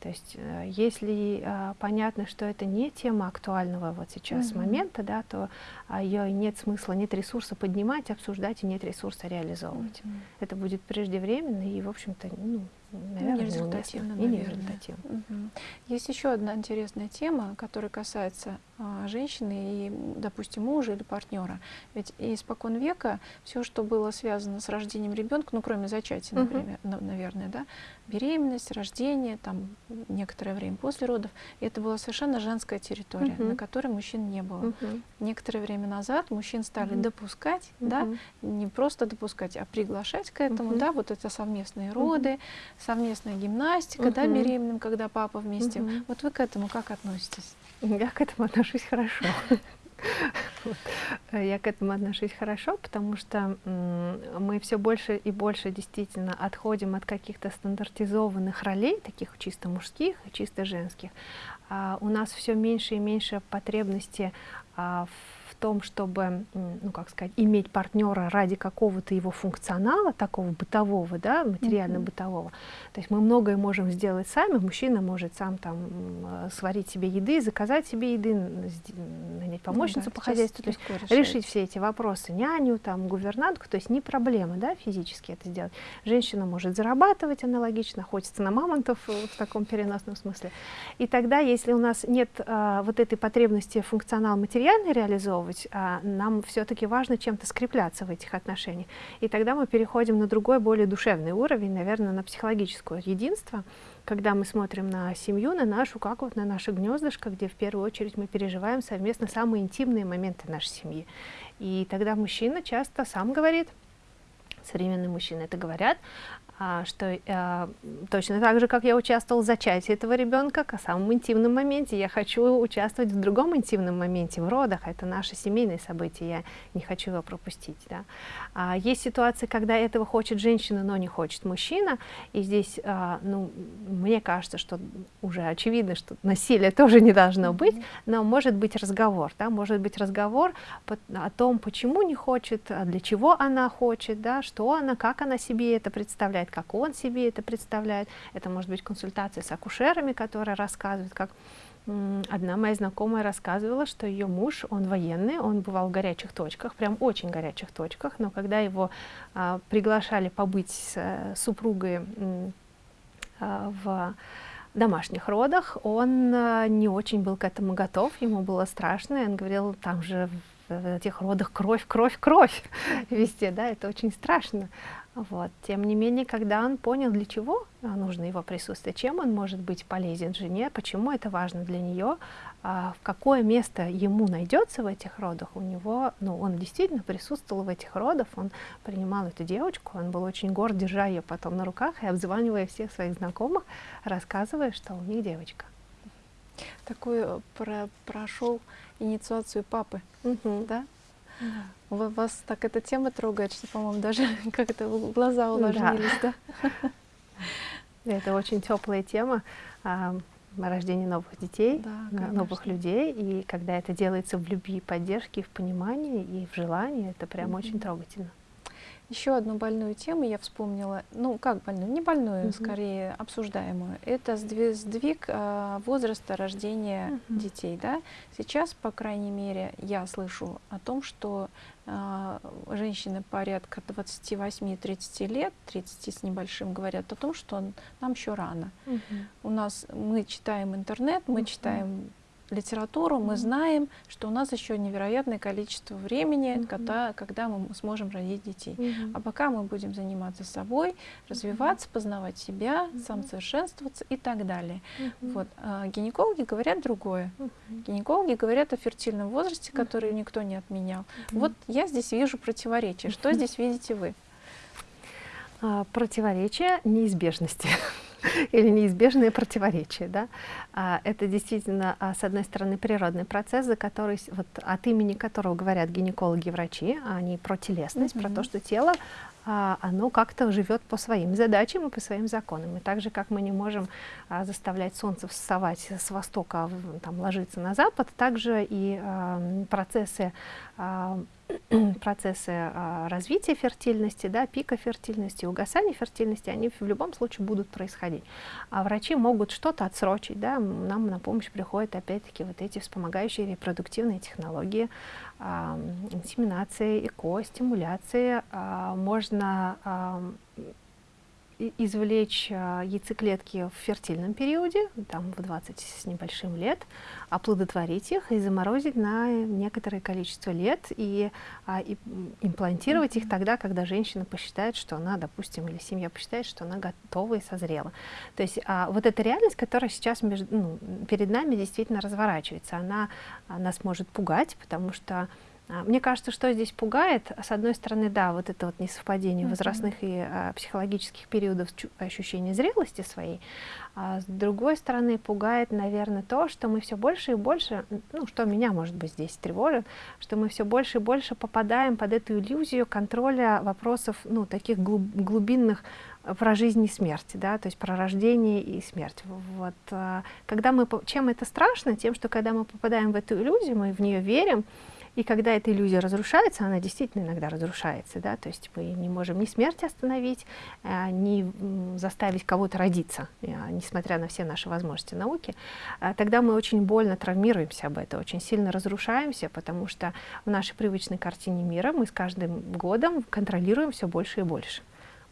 То есть, э, если э, понятно, что это не тема актуального вот сейчас угу. момента, да, то э, ее нет смысла, нет ресурса поднимать, обсуждать, и нет ресурса реализовывать. Угу. Это будет преждевременно и, в общем-то, ну, наверное, не результативно, не результативно. Угу. Есть еще одна интересная тема, которая касается женщины и, допустим, мужа или партнера. Ведь испокон века все, что было связано с рождением ребенка, ну, кроме зачатия, например, угу. наверное, да, беременность, рождение, там, некоторое время после родов, это была совершенно женская территория, угу. на которой мужчин не было. Угу. Некоторое время назад мужчин стали угу. допускать, угу. да, не просто допускать, а приглашать к этому, угу. да, вот это совместные роды, угу совместная гимнастика, угу. да, беременным, когда папа вместе. Угу. Вот вы к этому как относитесь? Я к этому отношусь хорошо. Я к этому отношусь хорошо, потому что мы все больше и больше действительно отходим от каких-то стандартизованных ролей, таких чисто мужских и чисто женских. А у нас все меньше и меньше потребности а, в том, чтобы, ну как сказать, иметь партнера ради какого-то его функционала, такого бытового, да, материально-бытового. То есть мы многое можем сделать сами, мужчина может сам там сварить себе еды, заказать себе еды, нанять помощницу ну, да, по хозяйству, то есть решить все эти вопросы, няню, там, гувернантку, то есть не проблема, да, физически это сделать. Женщина может зарабатывать аналогично, охотиться на мамонтов э, в таком переносном смысле. И тогда, если у нас нет а, вот этой потребности функционал материальный реализовывать, реализовывать, а нам все-таки важно чем-то скрепляться в этих отношениях. И тогда мы переходим на другой, более душевный уровень, наверное, на психологическое единство, когда мы смотрим на семью, на нашу, как вот на наше гнездышко, где в первую очередь мы переживаем совместно самые интимные моменты нашей семьи. И тогда мужчина часто сам говорит, современные мужчины это говорят, что а, точно так же, как я участвовал в зачатии этого ребенка, к самом интимном моменте, я хочу участвовать в другом интимном моменте, в родах, это наше семейное событие, я не хочу его пропустить. Да. А, есть ситуации, когда этого хочет женщина, но не хочет мужчина, и здесь, а, ну, мне кажется, что уже очевидно, что насилие тоже не должно быть, но может быть разговор, да, может быть разговор о том, почему не хочет, для чего она хочет, да, что она, как она себе это представляет, представляет, как он себе это представляет. Это может быть консультация с акушерами, которые рассказывают, как одна моя знакомая рассказывала, что ее муж, он военный, он бывал в горячих точках, прям очень горячих точках, но когда его а, приглашали побыть с а, супругой а, в домашних родах, он а, не очень был к этому готов, ему было страшно, и он говорил, там же в этих родах кровь, кровь, кровь везде, да, это очень страшно. Вот. Тем не менее, когда он понял, для чего нужно его присутствие, чем он может быть полезен жене, почему это важно для нее, а, в какое место ему найдется в этих родах, у него, ну, он действительно присутствовал в этих родах, он принимал эту девочку, он был очень горд, держа ее потом на руках и обзванивая всех своих знакомых, рассказывая, что у них девочка. Такой э, про прошел инициацию папы, угу. да? Да. Вас так эта тема трогает, что, по-моему, даже как-то глаза увлажнились, да? да? Это очень теплая тема а, рождения новых детей, да, новых людей. И когда это делается в любви, поддержке, в понимании и в желании, это прям mm -hmm. очень трогательно. Еще одну больную тему я вспомнила, ну как больную, не больную, -hmm. скорее обсуждаемую. Это сдвиг э, возраста рождения -hmm. детей. Да? Сейчас, по крайней мере, я слышу о том, что э, женщины порядка 28-30 лет, 30 с небольшим, говорят о том, что нам еще рано. -hmm. У нас мы читаем интернет, мы -hmm. читаем литературу, мы знаем, что у нас еще невероятное количество времени, mm -hmm. когда, когда мы сможем родить детей. Mm -hmm. А пока мы будем заниматься собой, развиваться, познавать себя, mm -hmm. самосовершенствоваться и так далее. Mm -hmm. вот. а гинекологи говорят другое. Mm -hmm. Гинекологи говорят о фертильном возрасте, который mm -hmm. никто не отменял. Mm -hmm. Вот я здесь вижу противоречие. Что здесь видите вы? А, противоречие неизбежности. или неизбежные противоречия. Да? А, это действительно, а, с одной стороны, природный процесс, за который, вот, от имени которого говорят гинекологи и врачи, а они про телесность, mm -hmm. про то, что тело а, оно как-то живет по своим задачам и по своим законам. И так же, как мы не можем а, заставлять солнце вставать с востока, а там, ложиться на запад, также и а, процессы а, процессы а, развития фертильности, да, пика фертильности, угасания фертильности, они в любом случае будут происходить. А врачи могут что-то отсрочить, да, нам на помощь приходят опять-таки вот эти вспомогающие репродуктивные технологии, а, инсеминация, ЭКО, стимуляция. А, можно а, извлечь а, яйцеклетки в фертильном периоде, там в 20 с небольшим лет, оплодотворить их и заморозить на некоторое количество лет и, а, и имплантировать их тогда, когда женщина посчитает, что она, допустим, или семья посчитает, что она готова и созрела. То есть а, вот эта реальность, которая сейчас между, ну, перед нами действительно разворачивается, она, нас может пугать, потому что мне кажется, что здесь пугает, с одной стороны, да, вот это вот несовпадение mm -hmm. возрастных и а, психологических периодов ощущения зрелости своей, а с другой стороны пугает, наверное, то, что мы все больше и больше, ну, что меня, может быть, здесь тревожит, что мы все больше и больше попадаем под эту иллюзию контроля вопросов, ну, таких глуб глубинных про жизнь и смерть, да, то есть про рождение и смерть. Вот, а, когда мы, чем это страшно? Тем, что когда мы попадаем в эту иллюзию, мы в нее верим, и когда эта иллюзия разрушается, она действительно иногда разрушается, да, то есть мы не можем ни смерть остановить, э, ни заставить кого-то родиться, э, несмотря на все наши возможности науки, э, тогда мы очень больно травмируемся об этом, очень сильно разрушаемся, потому что в нашей привычной картине мира мы с каждым годом контролируем все больше и больше.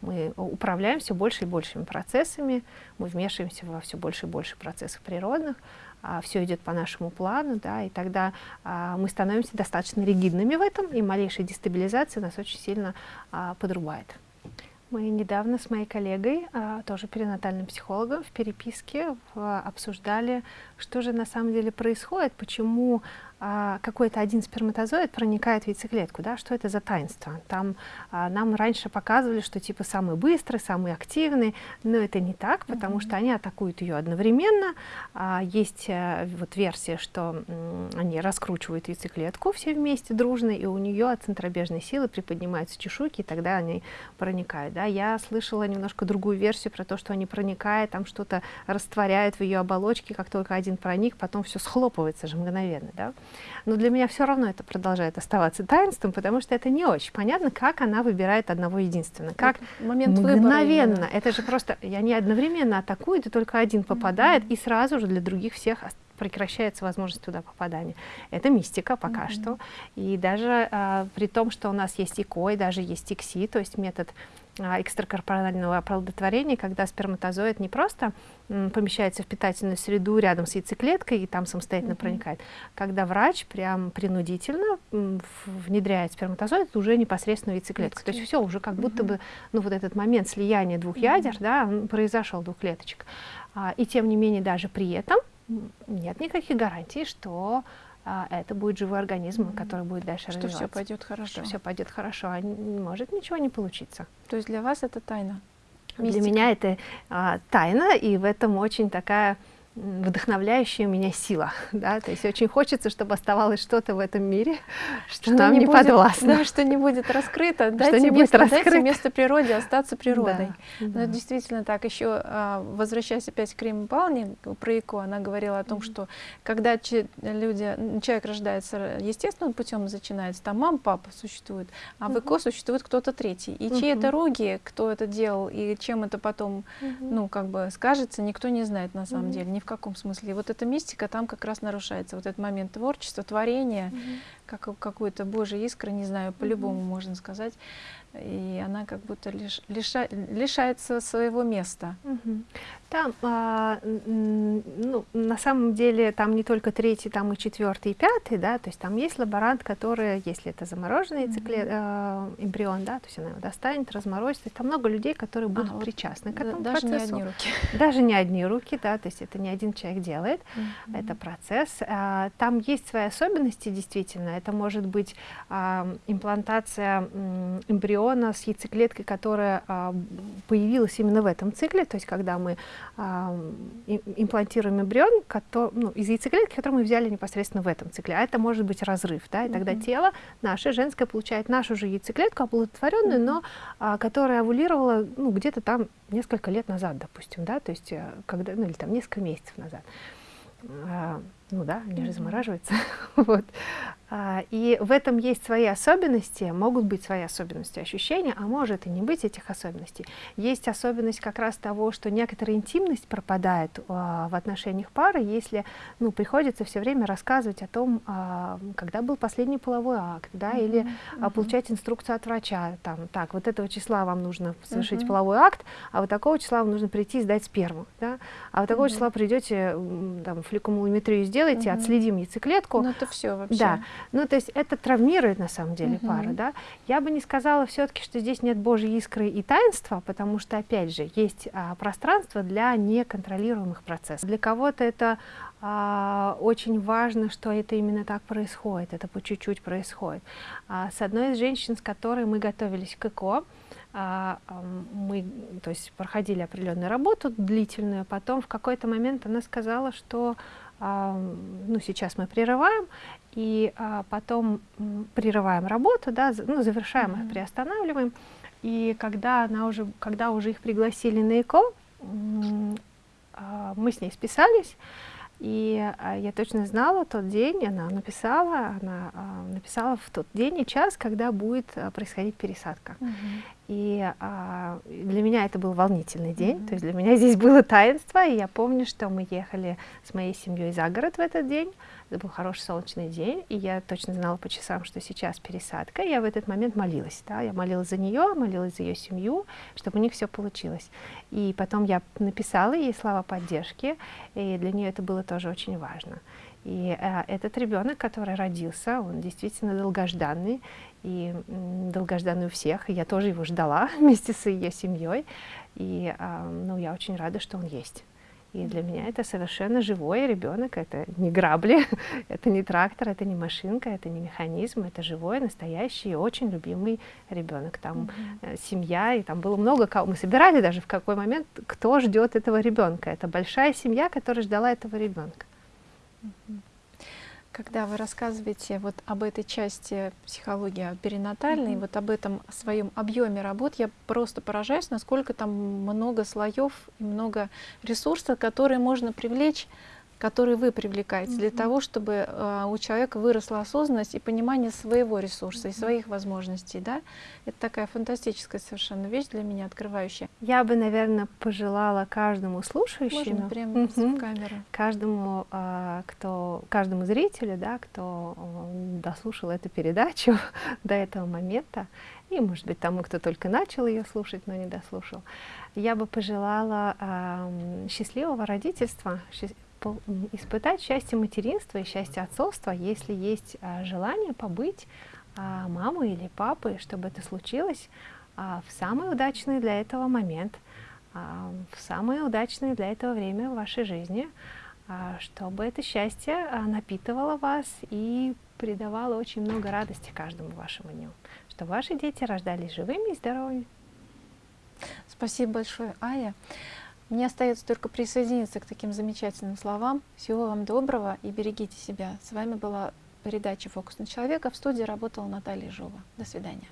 Мы управляем все больше и большими процессами, мы вмешиваемся во все больше и больше процессов природных, а, все идет по нашему плану, да, и тогда а, мы становимся достаточно ригидными в этом, и малейшая дестабилизация нас очень сильно а, подрубает. Мы недавно с моей коллегой, а, тоже перинатальным психологом, в переписке обсуждали, что же на самом деле происходит, почему а, какой-то один сперматозоид проникает в яйцеклетку, да, что это за таинство. Там а, нам раньше показывали, что типа самый быстрый, самый активный, но это не так, потому mm -hmm. что они атакуют ее одновременно. А, есть а, вот версия, что м, они раскручивают яйцеклетку все вместе дружно, и у нее от центробежной силы приподнимаются чешуйки, и тогда они проникают. Да. Я слышала немножко другую версию про то, что они проникают, там что-то растворяют в ее оболочке, как только один проник, потом все схлопывается же мгновенно. Да но для меня все равно это продолжает оставаться таинством, потому что это не очень понятно, как она выбирает одного единственного. Как момент мгновенно. Выбора, это же просто, я не одновременно атакуют, и только один попадает, mm -hmm. и сразу же для других всех прекращается возможность туда попадания. Это мистика пока mm -hmm. что. И даже а, при том, что у нас есть ИКО, и даже есть ИКСИ, то есть метод экстракорпорального оплодотворения, когда сперматозоид не просто помещается в питательную среду рядом с яйцеклеткой и там самостоятельно mm -hmm. проникает, когда врач прям принудительно внедряет сперматозоид уже непосредственно в яйцеклетку. То есть все уже как будто mm -hmm. бы ну, вот этот момент слияния двух mm -hmm. ядер да, произошел двух клеточек. А, и тем не менее даже при этом нет никаких гарантий, что а, это будет живой организм, mm -hmm. который будет дальше что развиваться. все пойдет хорошо. Что все пойдет хорошо, а может ничего не получиться. То есть для вас это тайна? Мистика. Для меня это а, тайна, и в этом очень такая вдохновляющая меня сила, да, то есть очень хочется, чтобы оставалось что-то в этом мире, что, что нам не, будет, подвластно. Да, что не будет раскрыто, дайте, не место, будет дайте место природе остаться природой. Да, Но да. это действительно так. Еще а, возвращаясь опять к Риме Павловне, про ИКО, она говорила о том, mm -hmm. что когда люди, человек рождается естественным путем, начинается, там мама, папа существует, а mm -hmm. в существует кто-то третий. И mm -hmm. чьи это руки, кто это делал, и чем это потом, ну, как бы скажется, никто не знает на самом деле, в каком смысле. И вот эта мистика там как раз нарушается. Вот этот момент творчества, творения, -hmm. как какой-то божий искры, не знаю, по-любому -hmm. можно сказать и она как будто лиш, лиша, лишается своего места. Угу. Там, а, ну, на самом деле, там не только третий, там и четвертый, и пятый, да, то есть там есть лаборант, который, если это замороженный угу. цикле, э, эмбрион, да, то есть она его достанет, разморозит, то есть там много людей, которые будут а, причастны к этому даже процессу. не одни руки. Даже не одни руки, да, то есть это не один человек делает, угу. это процесс. А, там есть свои особенности, действительно, это может быть а, имплантация эмбриона, эмбриона с яйцеклеткой, которая а, появилась именно в этом цикле, то есть когда мы а, имплантируем эмбрион который, ну, из яйцеклетки, которую мы взяли непосредственно в этом цикле, а это может быть разрыв, да, и тогда mm -hmm. тело наше женское получает нашу же яйцеклетку, оплодотворенную, mm -hmm. но а, которая овулировала ну, где-то там несколько лет назад, допустим, да, то есть э, когда, ну или там несколько месяцев назад. А, ну да, они mm -hmm. же замораживаются. вот. А, и в этом есть свои особенности, могут быть свои особенности ощущения, а может и не быть этих особенностей. Есть особенность как раз того, что некоторая интимность пропадает а, в отношениях пары, если ну, приходится все время рассказывать о том, а, когда был последний половой акт, да, mm -hmm. или а, получать инструкцию от врача, там, так, вот этого числа вам нужно совершить mm -hmm. половой акт, а вот такого числа вам нужно прийти и сдать сперму, да, а вот такого mm -hmm. числа придете, там, фликомулометрию сделаете, mm -hmm. отследим яйцеклетку. Ну это все вообще. Да. Ну, то есть это травмирует на самом деле угу. пару, да. Я бы не сказала все-таки, что здесь нет Божьей искры и таинства, потому что, опять же, есть а, пространство для неконтролируемых процессов. Для кого-то это а, очень важно, что это именно так происходит, это по чуть-чуть происходит. А, с одной из женщин, с которой мы готовились к ЭКО, а, мы то есть, проходили определенную работу длительную, потом в какой-то момент она сказала, что ну, сейчас мы прерываем, и а, потом прерываем работу, да, ну, завершаем mm -hmm. их, приостанавливаем. И когда, она уже, когда уже их пригласили на ЭКО, а, мы с ней списались, и а, я точно знала тот день, она написала, она а, написала в тот день и час, когда будет а, происходить пересадка. Uh -huh. И а, для меня это был волнительный день, uh -huh. то есть для меня здесь было таинство, и я помню, что мы ехали с моей семьей за город в этот день, это был хороший солнечный день, и я точно знала по часам, что сейчас пересадка. Я в этот момент молилась. Да? Я молилась за нее, молилась за ее семью, чтобы у них все получилось. И потом я написала ей слова поддержки, и для нее это было тоже очень важно. И э, этот ребенок, который родился, он действительно долгожданный, и долгожданный у всех. И я тоже его ждала вместе с ее семьей. И э, ну, я очень рада, что он есть. И для меня это совершенно живой ребенок, это не грабли, это не трактор, это не машинка, это не механизм, это живой, настоящий, очень любимый ребенок. Там mm -hmm. семья, и там было много кого. Мы собирали даже в какой момент, кто ждет этого ребенка. Это большая семья, которая ждала этого ребенка. Когда вы рассказываете вот об этой части психологии перинатальной, mm -hmm. вот об этом своем объеме работ, я просто поражаюсь, насколько там много слоев и много ресурсов, которые можно привлечь который вы привлекаете для того, чтобы э, у человека выросла осознанность и понимание своего ресурса и своих возможностей. Да? Это такая фантастическая совершенно вещь для меня, открывающая. Я бы, наверное, пожелала каждому слушающему, Можно прямо в камеру. каждому, э, кто, каждому зрителю, да, кто э, дослушал эту передачу до этого момента, и, может быть, тому, кто только начал ее слушать, но не дослушал, я бы пожелала э, счастливого родительства, испытать счастье материнства и счастье отцовства, если есть а, желание побыть а, мамой или папой, чтобы это случилось а, в самый удачный для этого момент, в самое удачное для этого время в вашей жизни, чтобы это счастье напитывало вас и придавало очень много радости каждому вашему дню, чтобы ваши дети рождались живыми и здоровыми. Спасибо большое, Ая. Мне остается только присоединиться к таким замечательным словам. Всего вам доброго и берегите себя. С вами была передача «Фокус на человека». В студии работала Наталья Жова. До свидания.